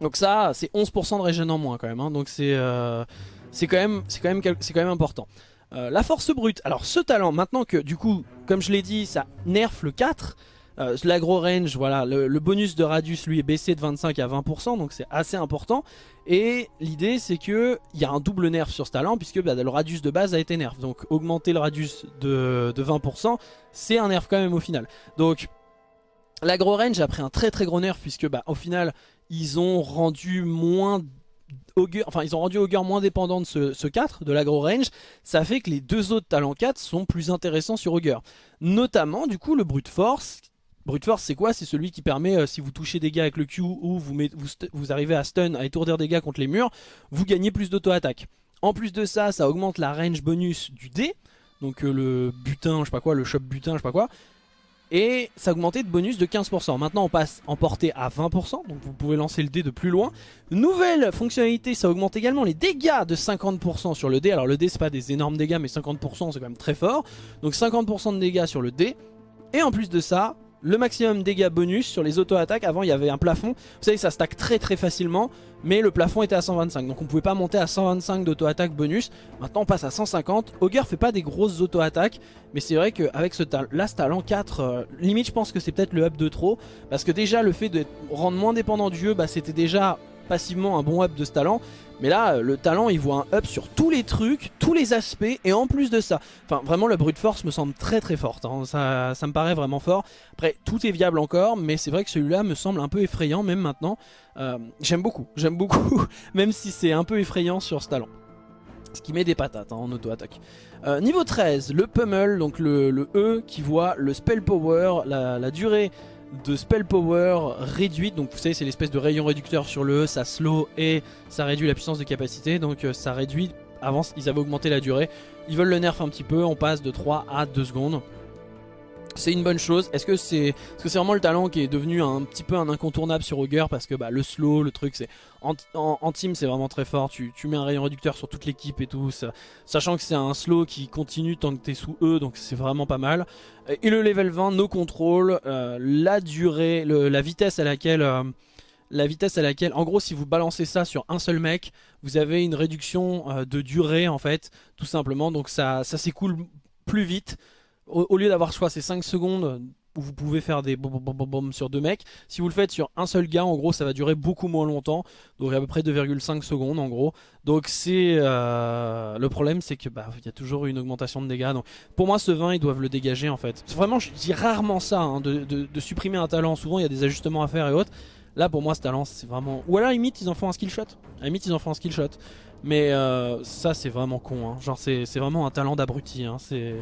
Donc ça, c'est 11% de régène en moins quand même. Hein. Donc c'est... Euh, c'est quand, même, quand, même, même important. Euh, la force brute, alors ce talent, maintenant que du coup, comme je l'ai dit, ça nerf le 4, euh, l'agro range, voilà, le, bonus de radius lui est baissé de 25 à 20%, donc c'est assez important. Et l'idée c'est que il y a un double nerf sur ce talent, puisque bah, le radius de base a été nerf. Donc augmenter le radius de, 20%, c'est un nerf quand même au final. Donc l'agro range a pris un très très gros nerf, puisque bah, au final, ils ont rendu moins enfin ils ont rendu Augur moins dépendant de ce, 4, de l'agro range, ça fait que les deux autres talents 4 sont plus intéressants sur Augur. Notamment du coup le brute force. Brute force c'est quoi? C'est celui qui permet euh, si vous touchez des gars avec le Q ou vous, arrivez à stun, à étourdir des gars contre les murs, vous gagnez plus d'auto-attaque. En plus de ça, ça augmente la range bonus du dé, donc euh, le butin, je sais pas quoi, le shop butin, je sais pas quoi, et ça a augmenté de bonus de 15%. Maintenant on passe en portée à 20%, donc vous pouvez lancer le dé de plus loin. Nouvelle fonctionnalité, ça augmente également les dégâts de 50% sur le dé. Alors le dé c'est pas des énormes dégâts mais 50% c'est quand même très fort. Donc 50% de dégâts sur le dé. Et en plus de ça, le maximum dégâts bonus sur les auto-attaques. Avant, il y avait un plafond. Vous savez, ça stack très très facilement, mais le plafond était à 125. Donc on pouvait pas monter à 125 d'auto-attaque bonus. Maintenant, on passe à 150. Augur fait pas des grosses auto-attaques, mais c'est vrai qu'avec ce, là, ce talent 4, euh, limite, je pense que c'est peut-être le up de trop. Parce que déjà, le fait de rendre moins dépendant du jeu, bah, c'était déjà passivement un bon up de ce talent. Mais là, le talent, il voit un up sur tous les trucs, tous les aspects, et en plus de ça, vraiment le brute force me semble très très forte, hein. ça, ça, me paraît vraiment fort. Après, tout est viable encore, mais c'est vrai que celui-là me semble un peu effrayant, même maintenant. Euh, j'aime beaucoup, j'aime beaucoup, même si c'est un peu effrayant sur ce talent. Ce qui met des patates hein, en auto-attaque. Euh, niveau 13, le pummel, donc le, E qui voit le spell power, la, la durée de spell power réduite. Donc vous savez c'est l'espèce de rayon réducteur sur le E, ça slow et ça réduit la puissance de capacité. Donc euh, ça réduit, avant ils avaient augmenté la durée. Ils veulent le nerf un petit peu, on passe de 3 à 2 secondes. C'est une bonne chose. Est-ce que c'est -ce c'est vraiment le talent qui est devenu un petit peu un incontournable sur Augur parce que bah, le slow, le truc, c'est en, team c'est vraiment très fort. Tu, mets un rayon réducteur sur toute l'équipe et tout, sachant que c'est un slow qui continue tant que t'es sous eux, donc c'est vraiment pas mal. Et le level 20, nos contrôles, euh, la durée, la vitesse à laquelle... Euh, la vitesse à laquelle, en gros si vous balancez ça sur un seul mec, vous avez une réduction euh, de durée en fait, tout simplement, donc ça s'écoule plus vite au, lieu d'avoir soit ces 5 secondes où vous pouvez faire des bom, bom, bom, sur deux mecs, si vous le faites sur un seul gars, en gros, ça va durer beaucoup moins longtemps, donc à peu près 2,5 secondes en gros. Donc c'est euh, le problème, c'est que bah il y a toujours une augmentation de dégâts. Donc pour moi, ce 20, ils doivent le dégager en fait. Vraiment, je dis rarement ça, hein, de, de, supprimer un talent. Souvent, il y a des ajustements à faire et autres. Là, pour moi, ce talent, c'est vraiment. Ou alors, limite, ils en font un skill shot. À limite, ils en font un skill shot. Mais euh, ça, c'est vraiment con. Hein. Genre, c'est vraiment un talent d'abruti. Hein. C'est.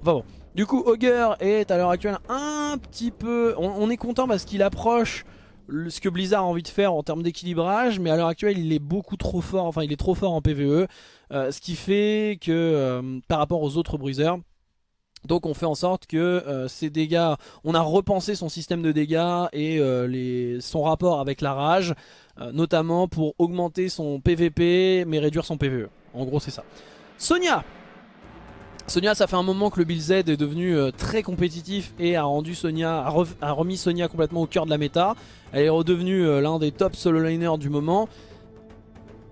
Enfin bon. Du coup, Augur est à l'heure actuelle un petit peu... On, est content parce qu'il approche ce que Blizzard a envie de faire en termes d'équilibrage, mais à l'heure actuelle il est beaucoup trop fort, enfin il est trop fort en PvE, euh, ce qui fait que euh, par rapport aux autres bruiseurs, donc on fait en sorte que euh, ces dégâts, on a repensé son système de dégâts et les, son rapport avec la rage, notamment pour augmenter son PvP mais réduire son PvE. En gros c'est ça. Sonia Sonia, ça fait un moment que le Bill Z est devenu euh, très compétitif et a rendu Sonia, a, remis Sonia complètement au cœur de la méta. Elle est redevenue euh, l'un des top solo liners du moment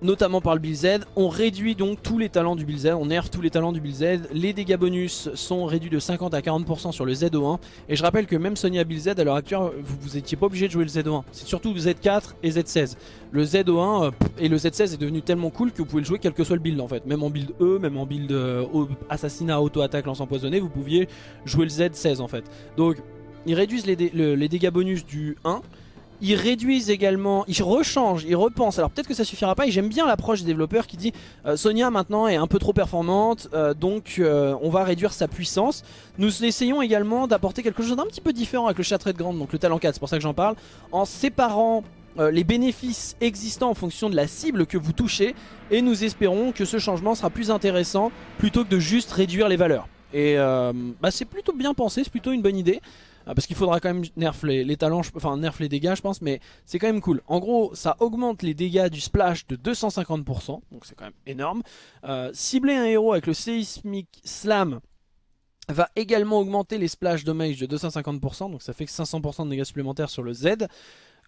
notamment par le Bill Z. On réduit donc tous les talents du Bill Z, on nerf tous les talents du Bill Z. Les dégâts bonus sont réduits de 50 à 40% sur le ZO1. Et je rappelle que même Sonia Bill Z, à l'heure actuelle, vous n'étiez pas obligé de jouer le ZO1. C'est surtout le Z4 et Z16. Le ZO1 euh, et le Z16 est devenu tellement cool que vous pouvez le jouer quel que soit le build en fait. Même en build E, même en build euh, assassinat, auto-attaque, lance empoisonné, vous pouviez jouer le Z16 en fait. Donc ils réduisent les dégâts bonus du 1 ils réduisent également, ils rechangent, ils repensent. Alors peut-être que ça suffira pas et j'aime bien l'approche des développeurs qui dit euh, Sonia maintenant est un peu trop performante euh, donc euh, on va réduire sa puissance. Nous essayons également d'apporter quelque chose d'un petit peu différent avec le châtret de grande, donc le talent 4, c'est pour ça que j'en parle, en séparant les bénéfices existants en fonction de la cible que vous touchez et nous espérons que ce changement sera plus intéressant plutôt que de juste réduire les valeurs. Et bah, c'est plutôt bien pensé, c'est plutôt une bonne idée. Ah, parce qu'il faudra quand même nerf les, talents, enfin nerf les dégâts je pense, mais c'est quand même cool. En gros, ça augmente les dégâts du splash de 250%, donc c'est quand même énorme. Euh, cibler un héros avec le Seismic Slam va également augmenter les splash damage de 250%, donc ça fait que 500% de dégâts supplémentaires sur le Z.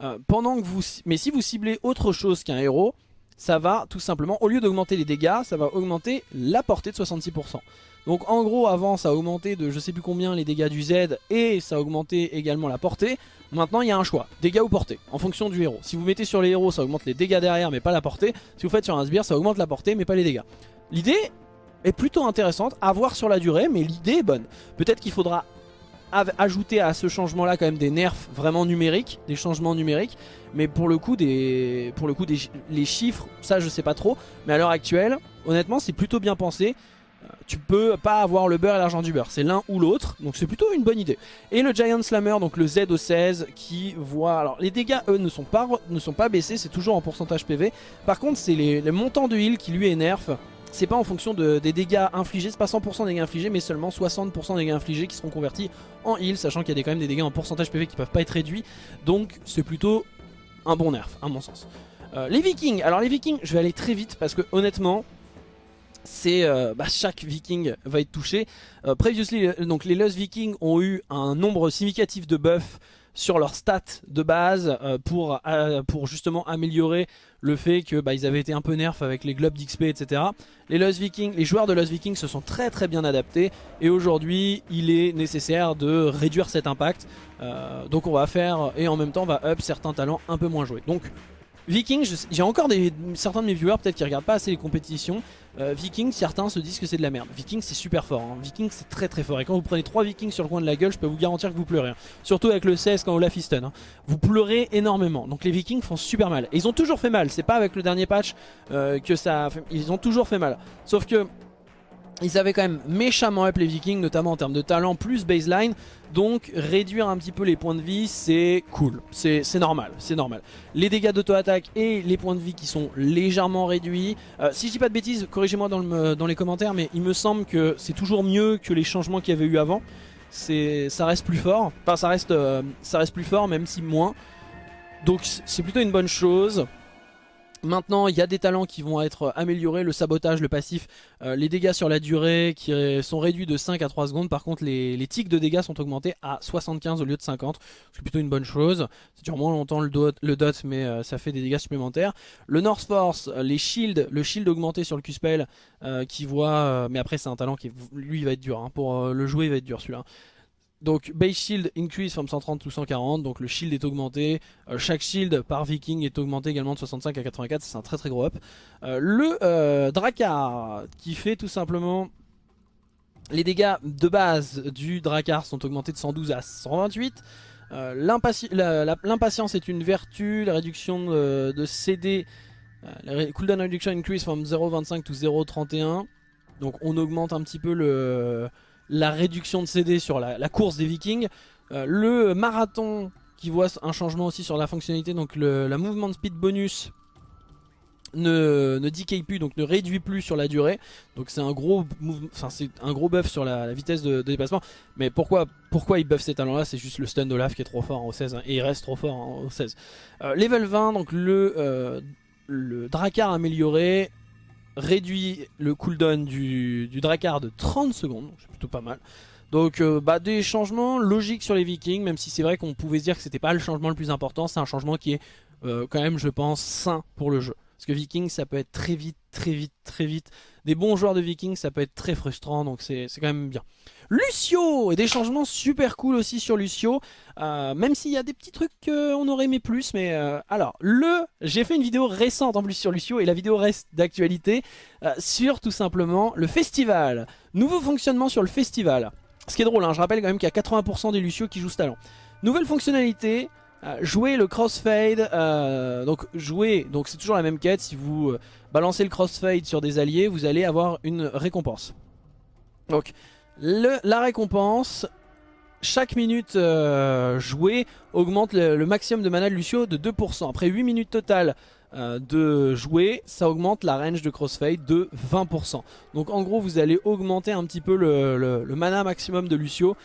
Euh, pendant que vous, mais si vous ciblez autre chose qu'un héros, ça va tout simplement, au lieu d'augmenter les dégâts, ça va augmenter la portée de 66%. Donc en gros avant ça a augmenté de je sais plus combien les dégâts du Z et ça a augmenté également la portée. Maintenant il y a un choix, dégâts ou portée, en fonction du héros. Si vous mettez sur les héros ça augmente les dégâts derrière mais pas la portée. Si vous faites sur un sbire ça augmente la portée mais pas les dégâts. L'idée est plutôt intéressante à voir sur la durée mais l'idée est bonne. Peut-être qu'il faudra ajouter à ce changement là quand même des nerfs vraiment numériques, des changements numériques, mais pour le coup des, pour le coup des, les chiffres, ça je sais pas trop, mais à l'heure actuelle, honnêtement c'est plutôt bien pensé tu peux pas avoir le beurre et l'argent du beurre, c'est l'un ou l'autre, donc c'est plutôt une bonne idée. Et le Giant Slammer, donc le ZO16, qui voit... Alors les dégâts, eux, ne sont pas, baissés, c'est toujours en pourcentage PV. Par contre, c'est les, montants de heal qui lui nerf. C'est pas en fonction des dégâts infligés, c'est pas 100% des dégâts infligés, mais seulement 60% des dégâts infligés qui seront convertis en heal, sachant qu'il y a quand même des dégâts en pourcentage PV qui peuvent pas être réduits. Donc c'est plutôt un bon nerf, à mon sens. Euh, les vikings, alors les vikings, je vais aller très vite parce que honnêtement, c'est euh, bah, chaque viking va être touché. Euh, previously, euh, donc les Lost Vikings ont eu un nombre significatif de buffs sur leurs stats de base pour, pour justement améliorer le fait que bah, ils avaient été un peu nerfs avec les globes d'XP etc. Les Vikings, les joueurs de Lost Vikings se sont très très bien adaptés et aujourd'hui il est nécessaire de réduire cet impact. donc on va faire et en même temps on va up certains talents un peu moins joués. Donc Viking, j'ai encore certains de mes viewers peut-être qui regardent pas assez les compétitions. Euh, Viking, certains se disent que c'est de la merde. Viking c'est super fort, hein. Viking c'est très très fort. Et quand vous prenez 3 Vikings sur le coin de la gueule, je peux vous garantir que vous pleurez. Hein. Surtout avec le 16 quand on la. Hein. Vous pleurez énormément. Donc les Vikings font super mal. Et ils ont toujours fait mal, c'est pas avec le dernier patch euh, que ça... Ils ont toujours fait mal. Sauf que ils avaient quand même méchamment up les vikings, notamment en termes de talent plus baseline. Donc réduire un petit peu les points de vie, c'est cool. C'est normal, c'est normal. Les dégâts d'auto-attaque et les points de vie qui sont légèrement réduits. Euh, si je dis pas de bêtises, corrigez-moi dans, les commentaires, mais il me semble que c'est toujours mieux que les changements qu'il y avait eu avant. ça reste plus fort. Enfin, reste, ça reste plus fort, même si moins. Donc c'est plutôt une bonne chose. Maintenant, il y a des talents qui vont être améliorés, le sabotage, le passif, euh, les dégâts sur la durée qui sont réduits de 5 à 3 secondes. Par contre, les, tics de dégâts sont augmentés à 75 au lieu de 50. C'est plutôt une bonne chose. Ça dure moins longtemps le dot, le dot mais euh, ça fait des dégâts supplémentaires. Le North Force, les shields, le shield augmenté sur le Q-Spell euh, qui voit... mais après, c'est un talent qui, lui, va être dur. Hein. pour le jouer, il va être dur celui-là. Donc base shield increase from 130 to 140, donc le shield est augmenté, euh, chaque shield par viking est augmenté également de 65 à 84, c'est un très très gros up. Euh, le euh, Drakkar qui fait tout simplement... Les dégâts de base du Drakkar sont augmentés de 112 à 128. L'impatience est une vertu, la réduction de, CD, la cooldown reduction increase from 0.25 to 0.31. Donc on augmente un petit peu le la réduction de CD sur la, course des vikings. Euh, le marathon qui voit un changement aussi sur la fonctionnalité, donc le, la movement speed bonus ne, ne decay plus, donc ne réduit plus sur la durée. Donc c'est un gros enfin c'est un gros buff sur la, vitesse de, déplacement. Mais pourquoi, pourquoi il buff ces talents là C'est juste le stun d'Olaf qui est trop fort en au 16 hein, et il reste trop fort en au 16. Euh, level 20, donc le, euh, le Drakkar amélioré réduit le cooldown du, du Drakkar de 30 secondes, c'est plutôt pas mal. Donc euh, bah, des changements logiques sur les vikings, même si c'est vrai qu'on pouvait se dire que c'était pas le changement le plus important, c'est un changement qui est euh, quand même je pense sain pour le jeu. Parce que vikings ça peut être très vite, très vite, très vite. Des bons joueurs de vikings ça peut être très frustrant, donc c'est quand même bien. Lucio Et des changements super cool aussi sur Lucio. Euh, même s'il y a des petits trucs qu'on aurait aimé plus. Mais euh, alors, le... J'ai fait une vidéo récente en plus sur Lucio et la vidéo reste d'actualité euh, sur tout simplement le festival. Nouveau fonctionnement sur le festival. Ce qui est drôle, hein, je rappelle quand même qu'il y a 80% des Lucio qui jouent ce talent. Nouvelle fonctionnalité, jouer le crossfade, donc jouer, donc c'est toujours la même quête, si vous balancez le crossfade sur des alliés, vous allez avoir une récompense. Donc la récompense, chaque minute euh, jouée augmente le, maximum de mana de Lucio de 2%. Après 8 minutes totales euh, de jouer, ça augmente la range de crossfade de 20%. Donc en gros vous allez augmenter un petit peu le, mana maximum de Lucio.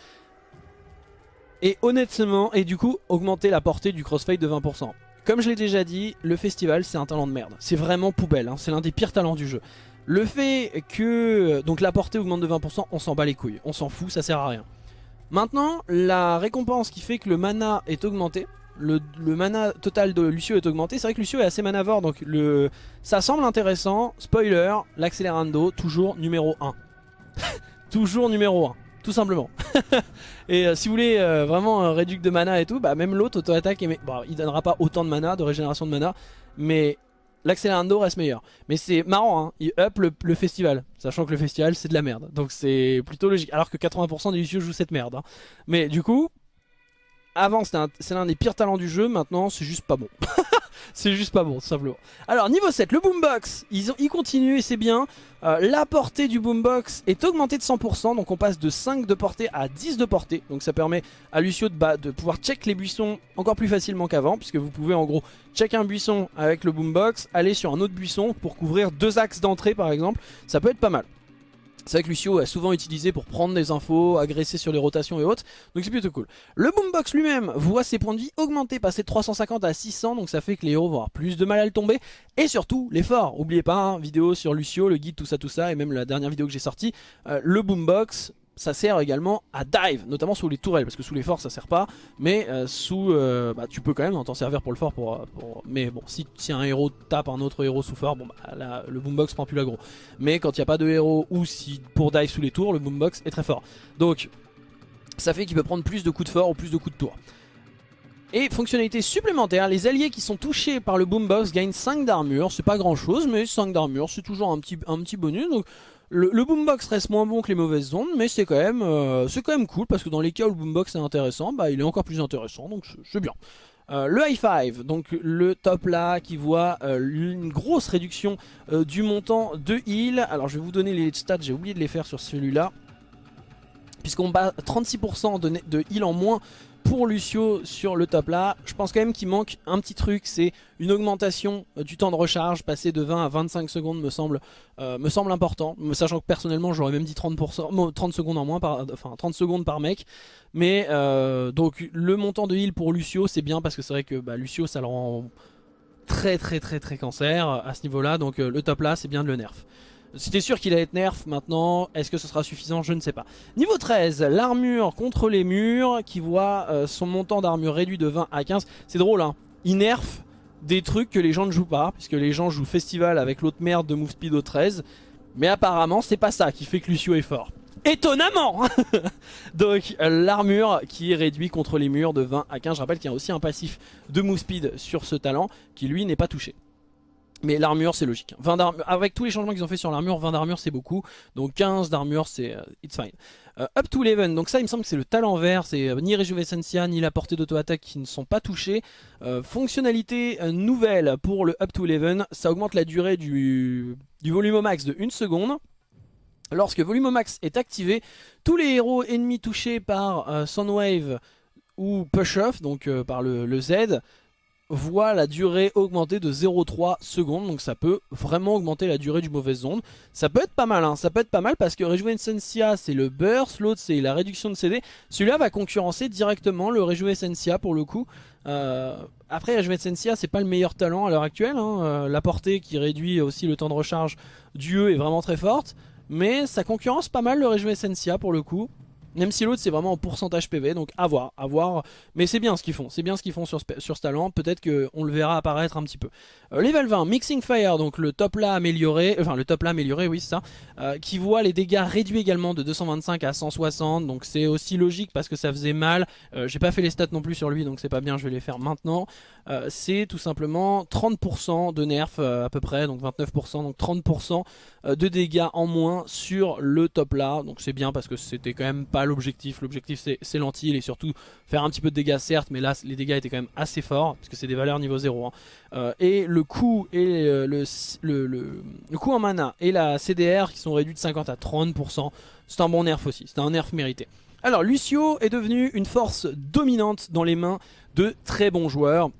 Et honnêtement, et du coup augmenter la portée du crossfade de 20%. Comme je l'ai déjà dit, le festival c'est un talent de merde. C'est vraiment poubelle, hein. c'est l'un des pires talents du jeu. Le fait que donc la portée augmente de 20%, on s'en bat les couilles. On s'en fout, ça sert à rien. Maintenant, la récompense qui fait que le mana est augmenté, le, mana total de Lucio est augmenté. C'est vrai que Lucio est assez manavore, donc le, ça semble intéressant. Spoiler, l'accélérando, toujours numéro 1. toujours numéro 1, tout simplement. et euh, si vous voulez euh, vraiment un réduc de mana et tout, bah même l'autre auto-attaque, bon, il donnera pas autant de mana, de régénération de mana, mais l'accélérando reste meilleur. Mais c'est marrant, hein, il up le, festival, sachant que le festival c'est de la merde. Donc c'est plutôt logique. Alors que 80% des Lucio jouent cette merde. Hein. Mais du coup, avant c'est l'un des pires talents du jeu, maintenant c'est juste pas bon. c'est juste pas bon, tout simplement. Alors, niveau 7, le boombox, ils, ont, ils et c'est bien. Euh, la portée du boombox est augmentée de 100%, donc on passe de 5 de portée à 10 de portée. Donc ça permet à Lucio de, de pouvoir check les buissons encore plus facilement qu'avant, puisque vous pouvez en gros check un buisson avec le boombox, aller sur un autre buisson pour couvrir deux axes d'entrée par exemple. Ça peut être pas mal. C'est vrai que Lucio est souvent utilisé pour prendre des infos, agresser sur les rotations et autres, donc c'est plutôt cool. Le Boombox lui-même voit ses points de vie augmenter, passer de 350 à 600, donc ça fait que les héros vont avoir plus de mal à le tomber. Et surtout, l'effort, oubliez pas, hein, vidéo sur Lucio, le guide, tout ça, tout ça, et même la dernière vidéo que j'ai sortie, euh, le Boombox ça sert également à dive, notamment sous les tourelles, parce que sous les forts ça sert pas, mais euh, sous, euh, bah, tu peux quand même t'en servir pour le fort, pour, mais bon, si, si, un héros tape un autre héros sous fort, bon bah, le boombox prend plus l'aggro. Mais quand il n'y a pas de héros, ou si pour dive sous les tours, le boombox est très fort. Donc, ça fait qu'il peut prendre plus de coups de fort ou plus de coups de tour. Et fonctionnalité supplémentaire, les alliés qui sont touchés par le boombox gagnent 5 d'armure, c'est pas grand chose, mais 5 d'armure c'est toujours un petit, un petit bonus, donc le, boombox reste moins bon que les mauvaises ondes, mais c'est quand, même, euh, quand même cool parce que dans les cas où le boombox est intéressant, bah, il est encore plus intéressant, donc c'est bien. Euh, le high five, donc le top là qui voit euh, une grosse réduction du montant de heal. Alors je vais vous donner les stats, j'ai oublié de les faire sur celui-là. Puisqu'on bat 36% de, de heal en moins pour Lucio sur le top là. Je pense quand même qu'il manque un petit truc, c'est une augmentation euh, du temps de recharge, passer de 20 à 25 secondes me semble, euh, me semble important, sachant que personnellement j'aurais même dit 30%, 30 secondes en moins, par, enfin 30 secondes par mec. Mais euh, donc le montant de heal pour Lucio c'est bien parce que c'est vrai que bah, Lucio ça le rend très très très très cancer à ce niveau là, donc le top là c'est bien de le nerf. C'était sûr qu'il allait être nerf maintenant, est-ce que ce sera suffisant? Je ne sais pas. Niveau 13, l'armure contre les murs qui voit euh, son montant d'armure réduit de 20 à 15. C'est drôle hein, il nerf des trucs que les gens ne jouent pas, puisque les gens jouent Festival avec l'autre merde de Move Speed au 13. Mais apparemment c'est pas ça qui fait que Lucio est fort. Étonnamment Donc l'armure qui est réduite contre les murs de 20 à 15. Je rappelle qu'il y a aussi un passif de Move Speed sur ce talent qui lui n'est pas touché. Mais l'armure c'est logique. 20 avec tous les changements qu'ils ont fait sur l'armure, 20 d'armure c'est beaucoup. Donc 15 d'armure c'est euh, it's fine. Euh, up to 11, donc ça il me semble que c'est le talent vert, c'est euh, ni Rejuvenescencia ni la portée d'auto-attaque qui ne sont pas touchés. fonctionnalité nouvelle pour le Up to 11, ça augmente la durée du, volume max de 1 seconde. Lorsque volume max est activé, tous les héros ennemis touchés par Soundwave ou Push Off, donc par le Z, voit la durée augmenter de 0,3 secondes. Donc ça peut vraiment augmenter la durée du mauvais zone. Ça peut être pas mal, hein. ça peut être pas mal parce que Rejuvenescencia c'est le burst, l'autre c'est la réduction de CD. Celui-là va concurrencer directement le Rejuvenescencia pour le coup. Euh, après Rejuvenescencia c'est pas le meilleur talent à l'heure actuelle. Hein. Euh, la portée qui réduit aussi le temps de recharge du E est vraiment très forte. Mais ça concurrence pas mal le Rejuvenescencia pour le coup. Même si l'autre c'est vraiment en pourcentage PV, donc à voir, à voir. Mais c'est bien ce qu'ils font, c'est bien ce qu'ils font sur, sur ce talent. Peut-être qu'on le verra apparaître un petit peu. Euh, level 20, Mixing Fire, donc le top là amélioré, enfin le top là amélioré, oui c'est ça, euh, qui voit les dégâts réduits également de 225 à 160. Donc c'est aussi logique parce que ça faisait mal. Euh, j'ai pas fait les stats non plus sur lui, donc c'est pas bien, je vais les faire maintenant. c'est tout simplement 30% de nerf à peu près, donc 29%, donc 30% de dégâts en moins sur le top là. Donc c'est bien parce que c'était quand même pas l'objectif. L'objectif c'est lentille et surtout faire un petit peu de dégâts certes, mais là les dégâts étaient quand même assez forts parce que c'est des valeurs niveau 0. Hein. Euh, et le coût et euh, le, le, le, coût en mana et la CDR qui sont réduits de 50 à 30%, c'est un bon nerf aussi, c'est un nerf mérité. Alors Lucio est devenu une force dominante dans les mains de très bons joueurs.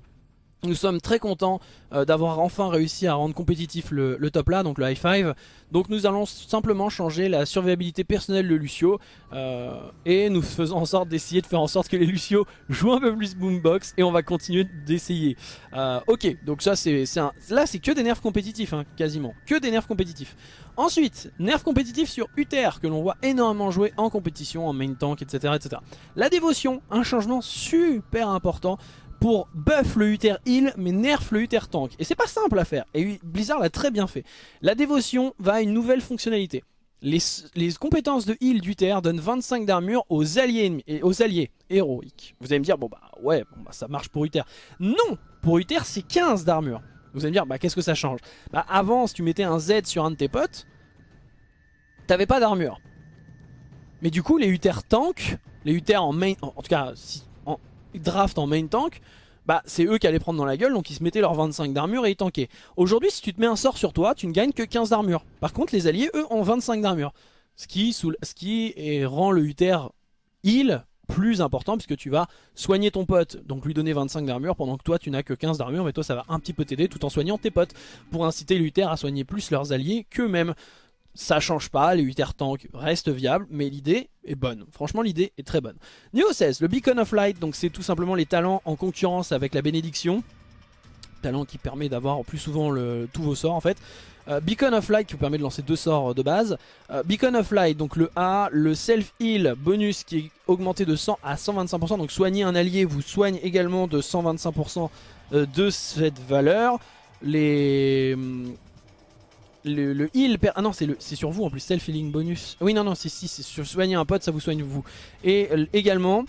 Nous sommes très contents euh, d'avoir enfin réussi à rendre compétitif le, top là, donc le high five. Donc nous allons simplement changer la survivabilité personnelle de Lucio euh, et nous faisons en sorte d'essayer de faire en sorte que les Lucio jouent un peu plus boombox et on va continuer d'essayer. Euh, ok, donc ça c'est là c'est que des nerfs compétitifs hein, quasiment, que des nerfs compétitifs. Ensuite, nerfs compétitifs sur Uther que l'on voit énormément jouer en compétition, en main tank, etc., etc. La dévotion, un changement super important pour buff le Uther heal mais nerf le Uther tank. Et c'est pas simple à faire. Et Blizzard l'a très bien fait. La dévotion va à une nouvelle fonctionnalité. Les, compétences de heal d'Uther donnent 25 d'armure aux alliés et aux alliés héroïques. Vous allez me dire, bon bah ouais, bah, ça marche pour Uther. Non Pour Uther c'est 15 d'armure. Vous allez me dire, bah qu'est-ce que ça change? Bah avant, si tu mettais un Z sur un de tes potes, t'avais pas d'armure. Mais du coup, les Uther tank, les Uther en main, en, tout cas, draft en main tank, bah c'est eux qui allaient prendre dans la gueule, donc ils se mettaient leurs 25 d'armure et ils tankaient. Aujourd'hui, si tu te mets un sort sur toi, tu ne gagnes que 15 d'armure. Par contre, les alliés, eux, ont 25 d'armure. Ce qui, ce qui rend le Uther heal plus important puisque tu vas soigner ton pote, donc lui donner 25 d'armure pendant que toi tu n'as que 15 d'armure mais toi ça va un petit peu t'aider tout en soignant tes potes pour inciter l'Uther à soigner plus leurs alliés qu'eux-mêmes ça change pas, les 8 air tanks restent viables, mais l'idée est bonne. Franchement, l'idée est très bonne. Niveau 16, le Beacon of Light, donc c'est tout simplement les talents en concurrence avec la bénédiction. Talent qui permet d'avoir plus souvent tous vos sorts en fait. Euh, Beacon of Light qui vous permet de lancer deux sorts de base. Euh, Beacon of Light, donc le A, le Self Heal bonus qui est augmenté de 100 à 125%. Donc soigner un allié vous soigne également de 125% euh, de cette valeur. Les le, heal ah non c'est sur vous en plus self healing bonus. Oui non non si si c'est sur soigner un pote ça vous soigne vous. Et également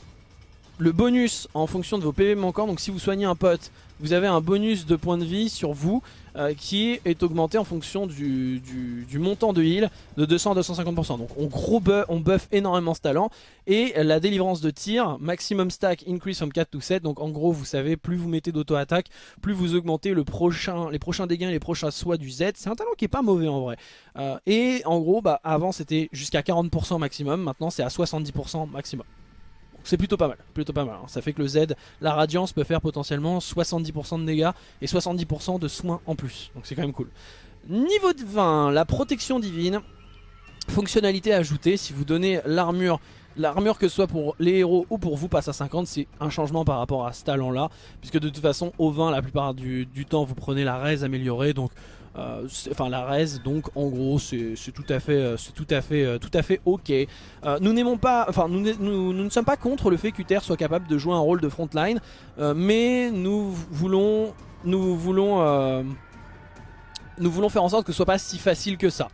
le bonus en fonction de vos PV manquants donc si vous soignez un pote vous avez un bonus de points de vie sur vous euh, qui est augmenté en fonction du, montant de heal de 200 à 250%. Donc on gros buff, on buff énormément ce talent. Et la délivrance de tir, maximum stack increase from 4 to 7. Donc en gros vous savez plus vous mettez d'auto-attaque, plus vous augmentez les prochains dégâts et les prochains soins du Z. C'est un talent qui est pas mauvais en vrai. Euh, et en gros bah, avant c'était jusqu'à 40% maximum, maintenant c'est à 70% maximum C'est plutôt pas mal, plutôt pas mal. Hein. Ça fait que le Z, la radiance peut faire potentiellement 70% de dégâts et 70% de soins en plus. Donc c'est quand même cool. Niveau 20, la protection divine. Fonctionnalité ajoutée, si vous donnez l'armure L'armure que ce soit pour les héros ou pour vous passe à 50 c'est un changement par rapport à ce talent là Puisque de toute façon au 20 la plupart du, temps vous prenez la raise améliorée Donc euh, enfin la raise donc en gros c'est tout à fait c'est tout à fait euh, tout à fait ok euh, nous n'aimons pas enfin nous, nous, ne sommes pas contre le fait qu'Uther soit capable de jouer un rôle de frontline mais nous voulons nous voulons nous voulons faire en sorte que ce soit pas si facile que ça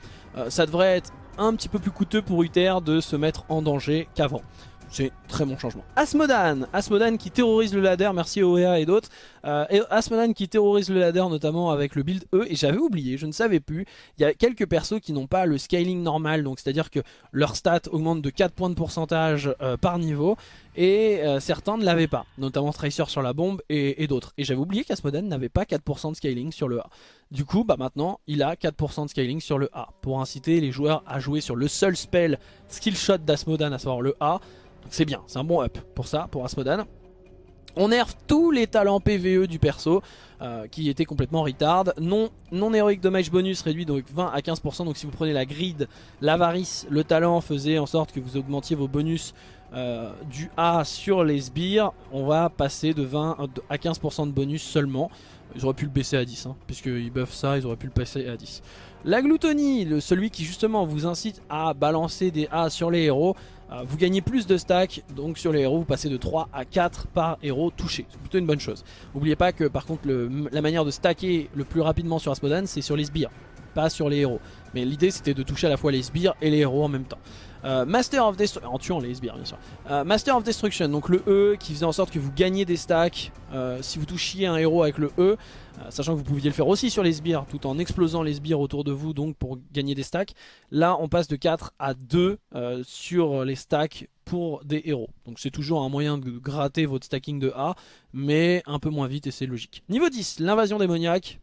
ça devrait être un petit peu plus coûteux pour Uther de se mettre en danger qu'avant. C'est très bon changement. Asmodan, Asmodan qui terrorise le ladder, merci OEA et d'autres. Euh, Asmodan qui terrorise le ladder notamment avec le build E. Et j'avais oublié, je ne savais plus. Il y a quelques persos qui n'ont pas le scaling normal, donc c'est-à-dire que leur stat augmente de 4 points de pourcentage euh, par niveau. Et euh, certains ne l'avaient pas, notamment Tracer sur la bombe et, d'autres. Et j'avais oublié qu'Asmodan n'avait pas 4% de scaling sur le A. Du coup, bah maintenant, il a 4% de scaling sur le A. Pour inciter les joueurs à jouer sur le seul spell skill shot d'Asmodan, à savoir le A. C'est bien, c'est un bon up pour ça, pour Asmodan. On nerf tous les talents PVE du perso euh, qui étaient complètement retard. Non, non héroïque dommage bonus réduit donc 20 à 15%. Donc si vous prenez la grid, l'avarice, le talent faisait en sorte que vous augmentiez vos bonus euh, du A sur les sbires. On va passer de 20 à 15% de bonus seulement. Ils auraient pu le baisser à 10, hein, puisqu'ils buffent ça, ils auraient pu le passer à 10. La gloutonie, celui qui justement vous incite à balancer des A sur les héros, vous gagnez plus de stacks, donc sur les héros vous passez de 3 à 4 par héros touché, c'est plutôt une bonne chose. N'oubliez pas que par contre la manière de stacker le plus rapidement sur Asmodan c'est sur les sbires, pas sur les héros. Mais l'idée c'était de toucher à la fois les sbires et les héros en même temps. Euh, Master of Destruction, en. Euh, Master of Destruction, donc le E qui faisait en sorte que vous gagnez des stacks si vous touchiez un héros avec le E. Euh, sachant que vous pouviez le faire aussi sur les sbires tout en explosant les sbires autour de vous donc pour gagner des stacks. Là on passe de 4 à 2 euh, sur les stacks pour des héros. Donc c'est toujours un moyen de gratter votre stacking de A mais un peu moins vite et c'est logique. Niveau 10, l'invasion démoniaque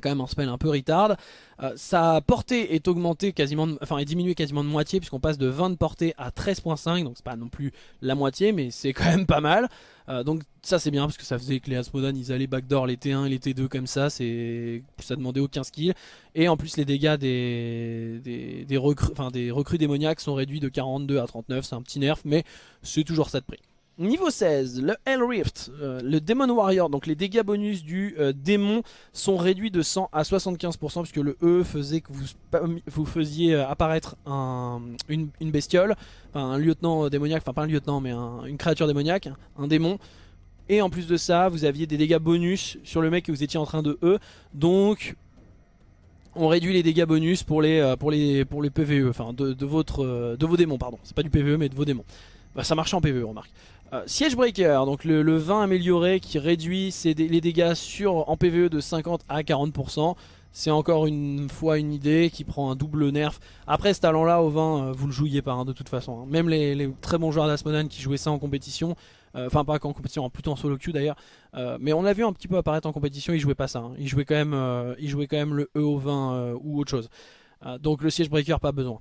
quand même un spell un peu retard. Euh, sa portée est augmentée quasiment, enfin est diminuée quasiment de moitié puisqu'on passe de 20 de portée à 13.5 donc c'est pas non plus la moitié mais c'est quand même pas mal. Euh, donc ça c'est bien parce que ça faisait que les Asmodan ils allaient backdoor les T1 et les T2 comme ça, c'est ça demandait aucun skill et en plus les dégâts des des, des recrues, enfin des recrues démoniaques sont réduits de 42 à 39, c'est un petit nerf mais c'est toujours ça de prix. Niveau 16, le Hell Rift, euh, le Demon Warrior, donc les dégâts bonus du euh, démon sont réduits de 100 à 75% puisque le E faisait que vous, faisiez euh, apparaître un, une, bestiole, un lieutenant démoniaque, enfin pas un lieutenant mais une créature démoniaque, un démon. Et en plus de ça, vous aviez des dégâts bonus sur le mec que vous étiez en train de E, donc on réduit les dégâts bonus pour les, pour les, PVE, enfin de, votre, de vos démons, pardon. C'est pas du PVE mais de vos démons. Bah, ça marche en PVE, remarque. Euh, Siege Breaker, donc le, le, 20 amélioré qui réduit les dégâts sur, en PvE de 50 à 40%. C'est encore une fois une idée qui prend un double nerf. Après ce talent là au 20 euh, vous le jouiez pas hein, de toute façon. Hein. Même les, très bons joueurs d'Asmodan qui jouaient ça en compétition, euh, enfin pas en compétition, plutôt en solo queue d'ailleurs. mais on l'a vu un petit peu apparaître en compétition, ils jouaient pas ça. Hein. Ils, jouaient quand même, ils jouaient quand même le E au 20 ou autre chose. donc le Siege Breaker pas besoin.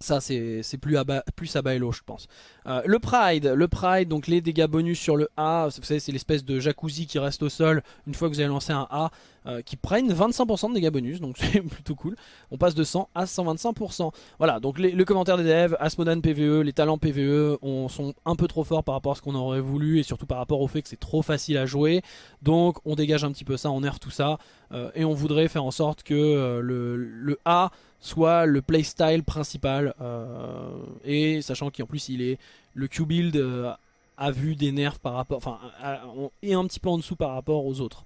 Ça c'est plus, à bas, plus je pense. Euh, le Pride, le Pride, donc les dégâts bonus sur le A, vous savez c'est l'espèce de jacuzzi qui reste au sol une fois que vous avez lancé un A, euh, qui prennent 25% de dégâts bonus, donc c'est plutôt cool. On passe de 100 à 125%. Voilà, donc les, le commentaire des devs, Asmodan PVE, les talents PVE on, sont un peu trop forts par rapport à ce qu'on aurait voulu et surtout par rapport au fait que c'est trop facile à jouer. Donc on dégage un petit peu ça, on nerf tout ça euh, et on voudrait faire en sorte que le A soit le playstyle principal. Euh, et sachant qu'en plus il est le Q-Build euh, a vu des nerfs par rapport, enfin, et un petit peu en dessous par rapport aux autres.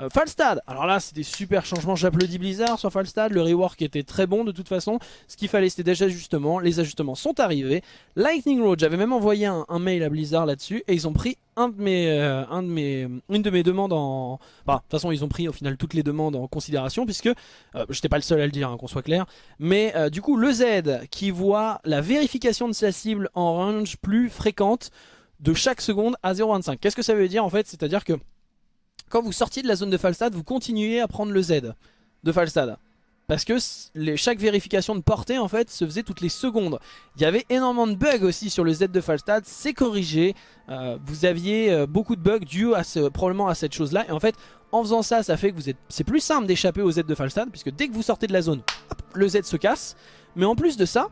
Euh, Falstad, alors là c'était super changement, j'applaudis Blizzard sur Falstad, le rework était très bon de toute façon, ce qu'il fallait c'était des ajustements, les ajustements sont arrivés, Lightning Road, j'avais même envoyé un, mail à Blizzard là-dessus et ils ont pris un de euh, une de mes demandes en... Enfin, de toute façon ils ont pris au final toutes les demandes en considération puisque, euh, j'étais pas le seul à le dire, hein, qu'on soit clair, mais du coup le Z qui voit la vérification de sa cible en range plus fréquente de chaque seconde à 0.25. Qu'est-ce que ça veut dire en fait? C'est-à-dire que quand vous sortiez de la zone de Falstad, vous continuez à prendre le Z de Falstad. parce que chaque vérification de portée en fait se faisait toutes les secondes. Il y avait énormément de bugs aussi sur le Z de Falstad, c'est corrigé. Euh, vous aviez euh, beaucoup de bugs dus à probablement à cette chose là. Et en fait en faisant ça, ça fait que vous êtes, c'est plus simple d'échapper au Z de Falstad, puisque dès que vous sortez de la zone, le Z se casse. Mais en plus de ça,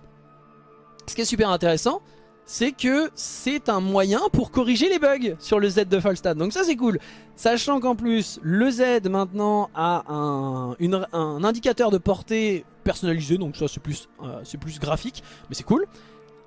ce qui est super intéressant, c'est que c'est un moyen pour corriger les bugs sur le Z de Falstad. Donc ça c'est cool. Sachant qu'en plus, le Z maintenant a un, indicateur de portée personnalisé, donc ça c'est plus, euh, plus graphique, mais c'est cool.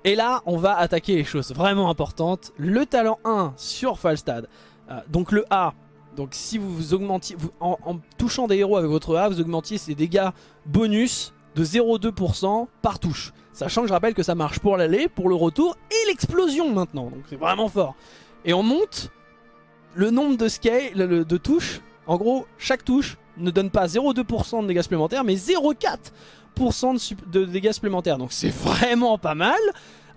Et là, on va attaquer les choses vraiment importantes. Le talent 1 sur Falstad. Euh, donc le A, donc si vous, augmentiez, en, en, touchant des héros avec votre A, vous augmentiez ses dégâts bonus de 0,2% par touche. Sachant que je rappelle que ça marche pour l'aller, pour le retour et l'explosion maintenant. Donc c'est vraiment fort. Et on monte le nombre de, touches. En gros, chaque touche ne donne pas 0,2% de dégâts supplémentaires, mais 0,4% de, dégâts supplémentaires. Donc c'est vraiment pas mal.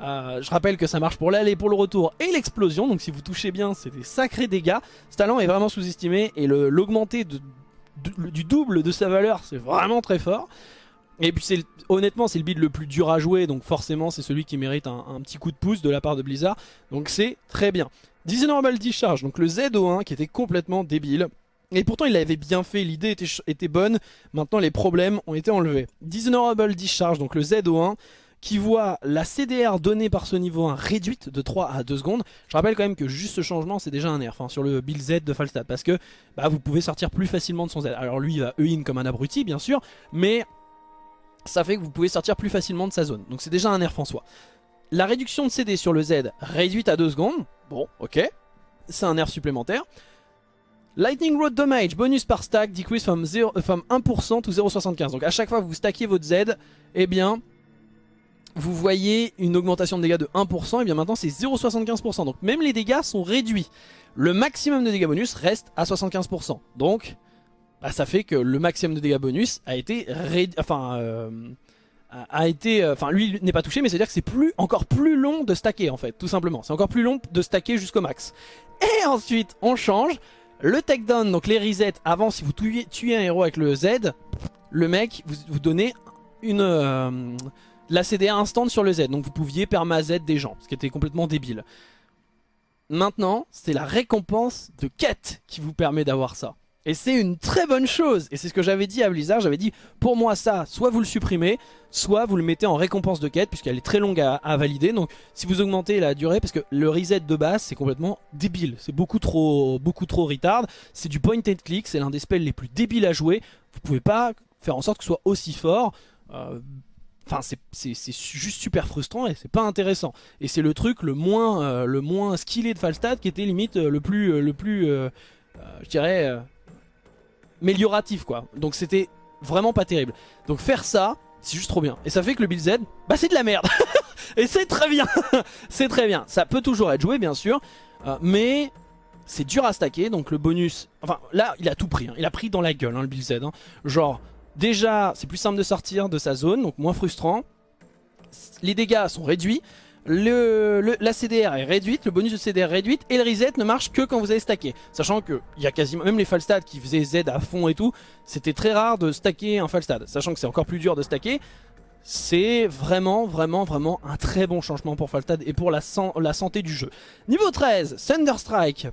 Euh, je rappelle que ça marche pour l'aller, pour le retour et l'explosion. Donc si vous touchez bien, c'est des sacrés dégâts. Ce talent est vraiment sous-estimé et l'augmenter du double de sa valeur, c'est vraiment très fort. Et puis honnêtement c'est le build le plus dur à jouer donc forcément c'est celui qui mérite un, petit coup de pouce de la part de Blizzard donc c'est très bien. Dishonorable Discharge donc le ZO1 qui était complètement débile et pourtant il avait bien fait, l'idée était, était, bonne, maintenant les problèmes ont été enlevés. Dishonorable Discharge donc le ZO1 qui voit la CDR donnée par ce niveau 1 réduite de 3 à 2 secondes. Je rappelle quand même que juste ce changement c'est déjà un nerf hein, sur le build Z de Falstad parce que bah, vous pouvez sortir plus facilement de son Z. Alors lui il va E-in comme un abruti bien sûr mais ça fait que vous pouvez sortir plus facilement de sa zone. Donc c'est déjà un nerf en soi. La réduction de CD sur le Z réduite à 2 secondes. Bon, ok. C'est un nerf supplémentaire. Lightning Road Damage, bonus par stack, decrease from, 0, 1% to 0,75. Donc à chaque fois que vous stackez votre Z, eh bien, vous voyez une augmentation de dégâts de 1%, et bien maintenant c'est 0,75%. Donc même les dégâts sont réduits. Le maximum de dégâts bonus reste à 75%. Donc bah, ça fait que le maximum de dégâts bonus a été enfin euh, a été euh, enfin lui n'est pas touché mais c'est à dire que c'est plus encore plus long de stacker en fait tout simplement. C'est encore plus long de stacker jusqu'au max. Et ensuite on change le takedown. Donc les resets avant si vous tuez, un héros avec le Z le mec vous, vous donnez une euh, la CDA instant sur le Z. Donc vous pouviez perma Z des gens ce qui était complètement débile. Maintenant c'est la récompense de quête qui vous permet d'avoir ça et c'est une très bonne chose. Et c'est ce que j'avais dit à Blizzard. J'avais dit, pour moi ça, soit vous le supprimez, soit vous le mettez en récompense de quête, puisqu'elle est très longue à, valider. Donc si vous augmentez la durée, parce que le reset de base, c'est complètement débile. C'est beaucoup trop, beaucoup trop retard. C'est du point and click, c'est l'un des spells les plus débiles à jouer. Vous pouvez pas faire en sorte que ce soit aussi fort. Euh, enfin, c'est juste super frustrant et c'est pas intéressant. Et c'est le truc le moins, euh, le moins skillé de Falstad qui était limite euh, le plus, le plus, je dirais amélioratif quoi. Donc c'était vraiment pas terrible. Donc faire ça, c'est juste trop bien. Et ça fait que le build Z, bah c'est de la merde. et c'est très bien. c'est très bien. Ça peut toujours être joué bien sûr. Euh, mais c'est dur à stacker. Donc le bonus... Enfin là il a tout pris. Hein. Il a pris dans la gueule hein, le build Z. Hein. Genre déjà c'est plus simple de sortir de sa zone. Donc moins frustrant. Les dégâts sont réduits le, la CDR est réduite, le bonus de CDR réduite et le reset ne marche que quand vous avez stacké. Sachant que il y a quasiment même les Falstad qui faisaient Z à fond et tout, c'était très rare de stacker un Falstad. Sachant que c'est encore plus dur de stacker, c'est vraiment vraiment vraiment un très bon changement pour Falstad et pour la, la santé du jeu. Niveau 13, Thunderstrike.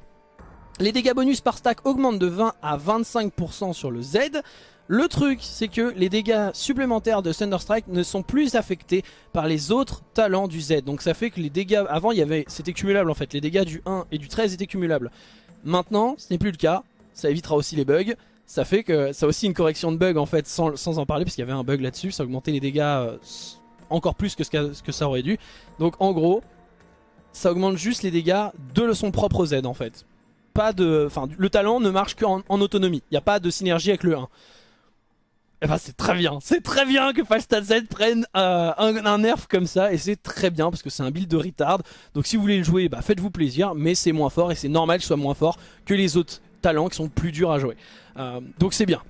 Les dégâts bonus par stack augmentent de 20 à 25% sur le Z. Le truc, c'est que les dégâts supplémentaires de Thunderstrike ne sont plus affectés par les autres talents du Z. Donc ça fait que les dégâts, avant c'était cumulable en fait, les dégâts du 1 et du 13 étaient cumulables. Maintenant, ce n'est plus le cas, ça évitera aussi les bugs. Ça fait que ça a aussi une correction de bugs en fait, sans, en parler, parce qu'il y avait un bug là-dessus, ça augmentait les dégâts euh, encore plus que ce, que ça aurait dû. Donc en gros, ça augmente juste les dégâts de son propre Z en fait. Pas de, enfin, le talent ne marche qu'en en autonomie, il n'y a pas de synergie avec le 1. Eh ben c'est très bien, c'est très bien que Falstad Z prenne euh, un, nerf comme ça et c'est très bien parce que c'est un build de retard. Donc si vous voulez le jouer, bah, faites-vous plaisir, mais c'est moins fort et c'est normal qu'il soit moins fort que les autres talents qui sont plus durs à jouer. Euh, donc c'est bien.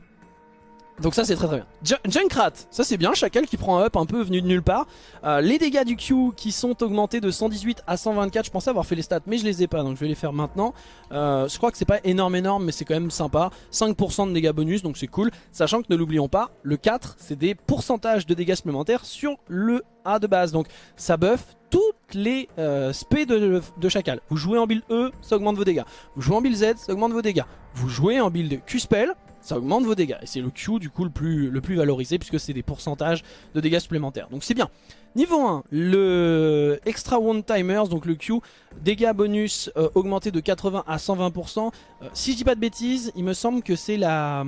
Donc ça c'est très très bien. Junkrat, ça c'est bien, Chacal qui prend un up un peu venu de nulle part. Euh, les dégâts du Q qui sont augmentés de 118 à 124, je pensais avoir fait les stats mais je les ai pas donc je vais les faire maintenant. Euh, je crois que c'est pas énorme énorme mais c'est quand même sympa. 5% de dégâts bonus donc c'est cool. Sachant que ne l'oublions pas, le 4 c'est des pourcentages de dégâts supplémentaires sur le A de base. Donc ça buff toutes les euh, de, de, Chacal. Vous jouez en build E, ça augmente vos dégâts. Vous jouez en build Z, ça augmente vos dégâts. Vous jouez en build Q-Spell, ça augmente vos dégâts. Et c'est le Q du coup le plus, le plus valorisé puisque c'est des pourcentages de dégâts supplémentaires. Donc c'est bien. Niveau 1, le Extra One Timers, donc le Q, dégâts bonus euh, augmentés de 80 à 120%. Euh, si je dis pas de bêtises, il me semble que c'est la...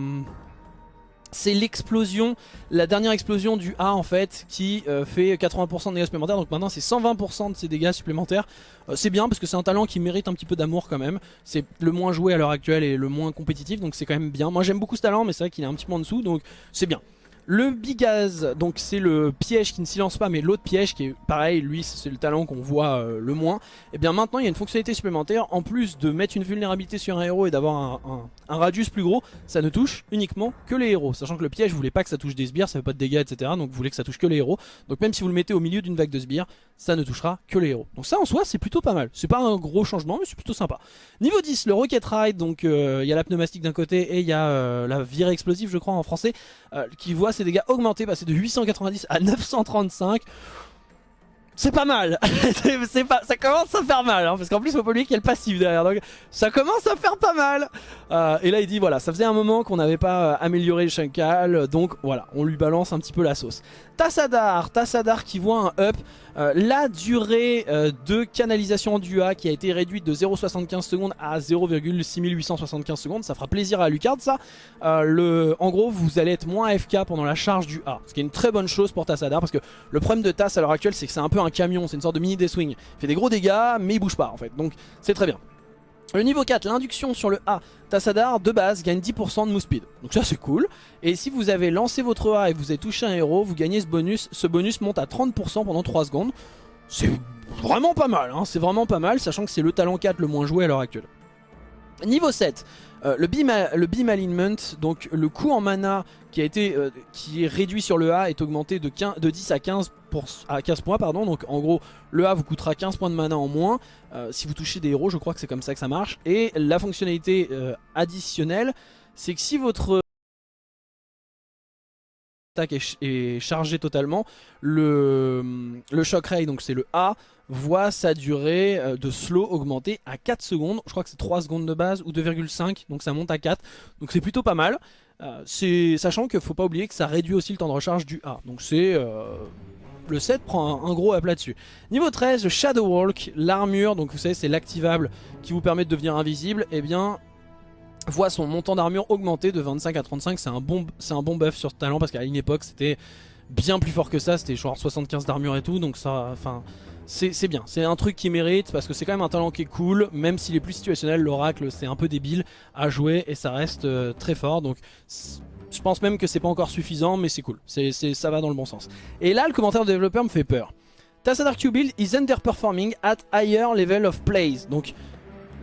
C'est l'explosion, la dernière explosion du A en fait qui euh, fait 80% de dégâts supplémentaires. Donc maintenant c'est 120% de ces dégâts supplémentaires. Euh, c'est bien parce que c'est un talent qui mérite un petit peu d'amour quand même. C'est le moins joué à l'heure actuelle et le moins compétitif donc c'est quand même bien. Moi j'aime beaucoup ce talent mais c'est vrai qu'il est un petit peu en dessous donc c'est bien le Bigaz, donc c'est le piège qui ne silence pas, mais l'autre piège qui est pareil, lui c'est le talent qu'on voit euh, le moins. Et eh bien maintenant il y a une fonctionnalité supplémentaire, en plus de mettre une vulnérabilité sur un héros et d'avoir un, radius plus gros, ça ne touche uniquement que les héros. Sachant que le piège, voulez pas que ça touche des sbires, ça fait pas de dégâts, etc. Donc vous voulez que ça touche que les héros. Donc même si vous le mettez au milieu d'une vague de sbires, ça ne touchera que les héros. Donc ça en soi c'est plutôt pas mal. C'est pas un gros changement, mais c'est plutôt sympa. Niveau 10, le Rocket Ride, donc euh, il y a la pneumatique d'un côté et il y a euh, la virée explosive je crois en français, qui voit ses dégâts augmenter c'est de 890 à 935. C'est pas mal, pas, ça commence à faire mal, hein, parce qu'en plus faut pas oublier qu'il y a le passif derrière, donc ça commence à faire pas mal. Euh, et là il dit voilà, ça faisait un moment qu'on n'avait pas euh, amélioré le Shankal, donc voilà, on lui balance un petit peu la sauce. Tassadar, Tassadar qui voit un up, euh, la durée de canalisation du A qui a été réduite de 0,75 secondes à 0,6875 secondes, ça fera plaisir à Lucard ça. le, en gros vous allez être moins AFK pendant la charge du A, ce qui est une très bonne chose pour Tassadar, parce que le problème de Tass à l'heure actuelle c'est que c'est un peu un camion, c'est une sorte de mini swing Il fait des gros dégâts mais il bouge pas en fait, donc c'est très bien. Le niveau 4, l'induction sur le A, Tassadar de base gagne 10% de move speed. Donc ça c'est cool. Et si vous avez lancé votre A et vous avez touché un héros, vous gagnez ce bonus. Ce bonus monte à 30% pendant 3 secondes. C'est vraiment pas mal, hein. c'est vraiment pas mal, sachant que c'est le talent 4 le moins joué à l'heure actuelle. Niveau 7, euh, le, beam, alignment, donc le coût en mana qui a été euh, qui est réduit sur le A est augmenté de, 15, de 10 à 15, pour, à 15 points pardon. Donc en gros le A vous coûtera 15 points de mana en moins euh, si vous touchez des héros. Je crois que c'est comme ça que ça marche. Et la fonctionnalité additionnelle c'est que si votre attaque est, chargée totalement le, le shock ray donc c'est le A voit sa durée euh, de slow augmenter à 4 secondes. Je crois que c'est 3 secondes de base ou 2,5 donc ça monte à 4. Donc c'est plutôt pas mal. Euh, sachant qu'il faut pas oublier que ça réduit aussi le temps de recharge du A. Donc c'est... Euh, le 7 prend un, gros up là-dessus. Niveau 13, Shadow Walk, l'armure, donc vous savez c'est l'activable qui vous permet de devenir invisible, et eh bien voit son montant d'armure augmenter de 25 à 35, c'est un, bon, un bon buff sur talent parce qu'à une époque c'était bien plus fort que ça, c'était genre 75 d'armure et tout, donc ça, enfin c'est bien, c'est un truc qui mérite parce que c'est quand même un talent qui est cool, même s'il est plus situationnel, l'oracle c'est un peu débile à jouer et ça reste euh, très fort, donc je pense même que c'est pas encore suffisant mais c'est cool, c'est ça va dans le bon sens. Et là le commentaire de développeur me fait peur. Tassadar Q-Build is underperforming at higher level of plays, donc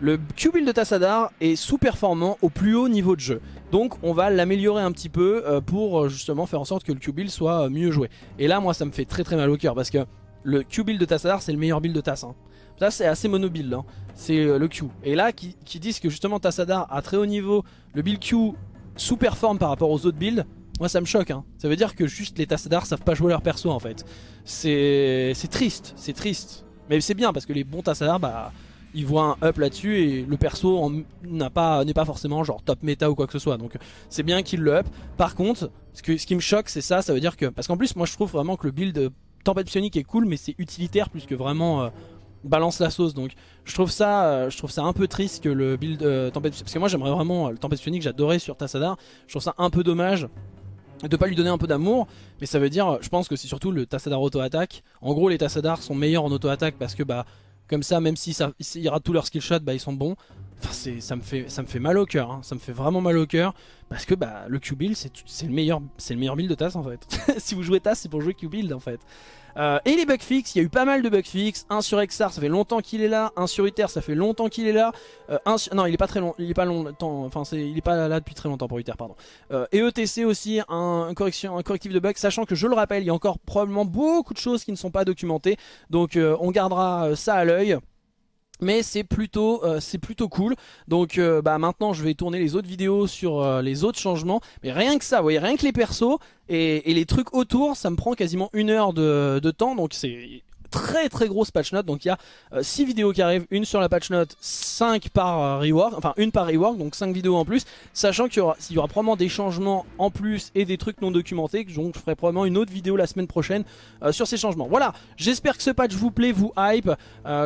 le Q-Build de Tassadar est sous-performant au plus haut niveau de jeu. Donc on va l'améliorer un petit peu euh, pour euh, justement faire en sorte que le Q-Build soit mieux joué. Et là moi ça me fait très très mal au cœur parce que le Q build de Tassadar c'est le meilleur build de Tass. Hein. Ça c'est assez mono build, hein. c'est euh, le Q. Et là qui, disent que justement Tassadar à très haut niveau, le build Q sous-performe par rapport aux autres builds, moi ça me choque. Hein. Ça veut dire que juste les Tassadar savent pas jouer leur perso en fait. C'est triste, c'est triste. Mais c'est bien parce que les bons Tassadar, bah, ils voient un up là-dessus et le perso n'est pas, pas forcément genre top méta ou quoi que ce soit. Donc c'est bien qu'ils le up. Par contre, ce, qui me choque c'est ça, ça veut dire que... Parce qu'en plus moi je trouve vraiment que le build Tempête Psionique est cool mais c'est utilitaire plus que vraiment euh, balance la sauce donc je trouve ça euh, je trouve ça un peu triste que le build euh, Tempête parce que moi j'aimerais vraiment le Tempête Psionique j'adorais sur Tassadar je trouve ça un peu dommage de pas lui donner un peu d'amour mais ça veut dire je pense que c'est surtout le Tassadar auto-attaque en gros les Tassadar sont meilleurs en auto-attaque parce que bah comme ça même si ça, y aura tous leurs skill shots bah ils sont bons Enfin, ça me fait ça me fait mal au cœur, hein. ça me fait vraiment mal au cœur parce que bah le Q-Build c'est le meilleur c'est le meilleur build de TAS en fait. si vous jouez TAS, c'est pour jouer Q-Build en fait. Euh, et les bugs fixes, il y a eu pas mal de bugs fixes. Un sur Exar, ça fait longtemps qu'il est là. Un sur Uther, ça fait longtemps qu'il est là. Euh, non, il est pas très long, il est pas longtemps. Enfin, il est pas là depuis très longtemps pour Uther, pardon. Euh, et ETC aussi, un, correction, un correctif de bugs, sachant que je le rappelle, il y a encore probablement beaucoup de choses qui ne sont pas documentées. Donc, on gardera ça à l'œil mais c'est plutôt euh, c'est plutôt cool. Donc euh, bah maintenant je vais tourner les autres vidéos sur euh, les autres changements. Mais rien que ça vous voyez rien que les persos et, les trucs autour ça me prend quasiment une heure de, de temps. Donc c'est très très grosse patch note. Donc il y a 6 euh, vidéos qui arrivent, une sur la patch note, 5 par euh, rework, enfin une par rework, donc 5 vidéos en plus. Sachant qu'il y aura, y aura probablement des changements en plus et des trucs non documentés. Donc je ferai probablement une autre vidéo la semaine prochaine euh, sur ces changements. Voilà, j'espère que ce patch vous plaît, vous hype.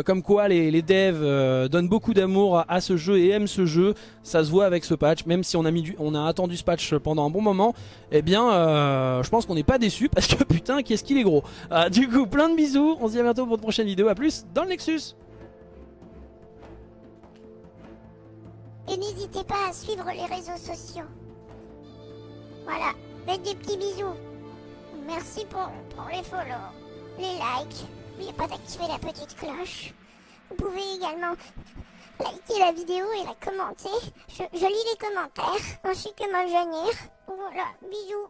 comme quoi les, les devs donnent beaucoup d'amour à, ce jeu et aiment ce jeu. Ça se voit avec ce patch, même si on a, mis du, on a attendu ce patch pendant un bon moment. Eh bien, je pense qu'on n'est pas déçu parce que putain, qu'est-ce qu'il est gros. du coup, plein de bisous. On à bientôt pour une prochaine vidéo. A plus dans le Nexus. Et n'hésitez pas à suivre les réseaux sociaux. Voilà, faites des petits bisous. Merci pour, les follow, les likes. N'oubliez pas d'activer la petite cloche. Vous pouvez également liker la vidéo et la commenter. Je, lis les commentaires, ainsi que m'en Voilà, bisous.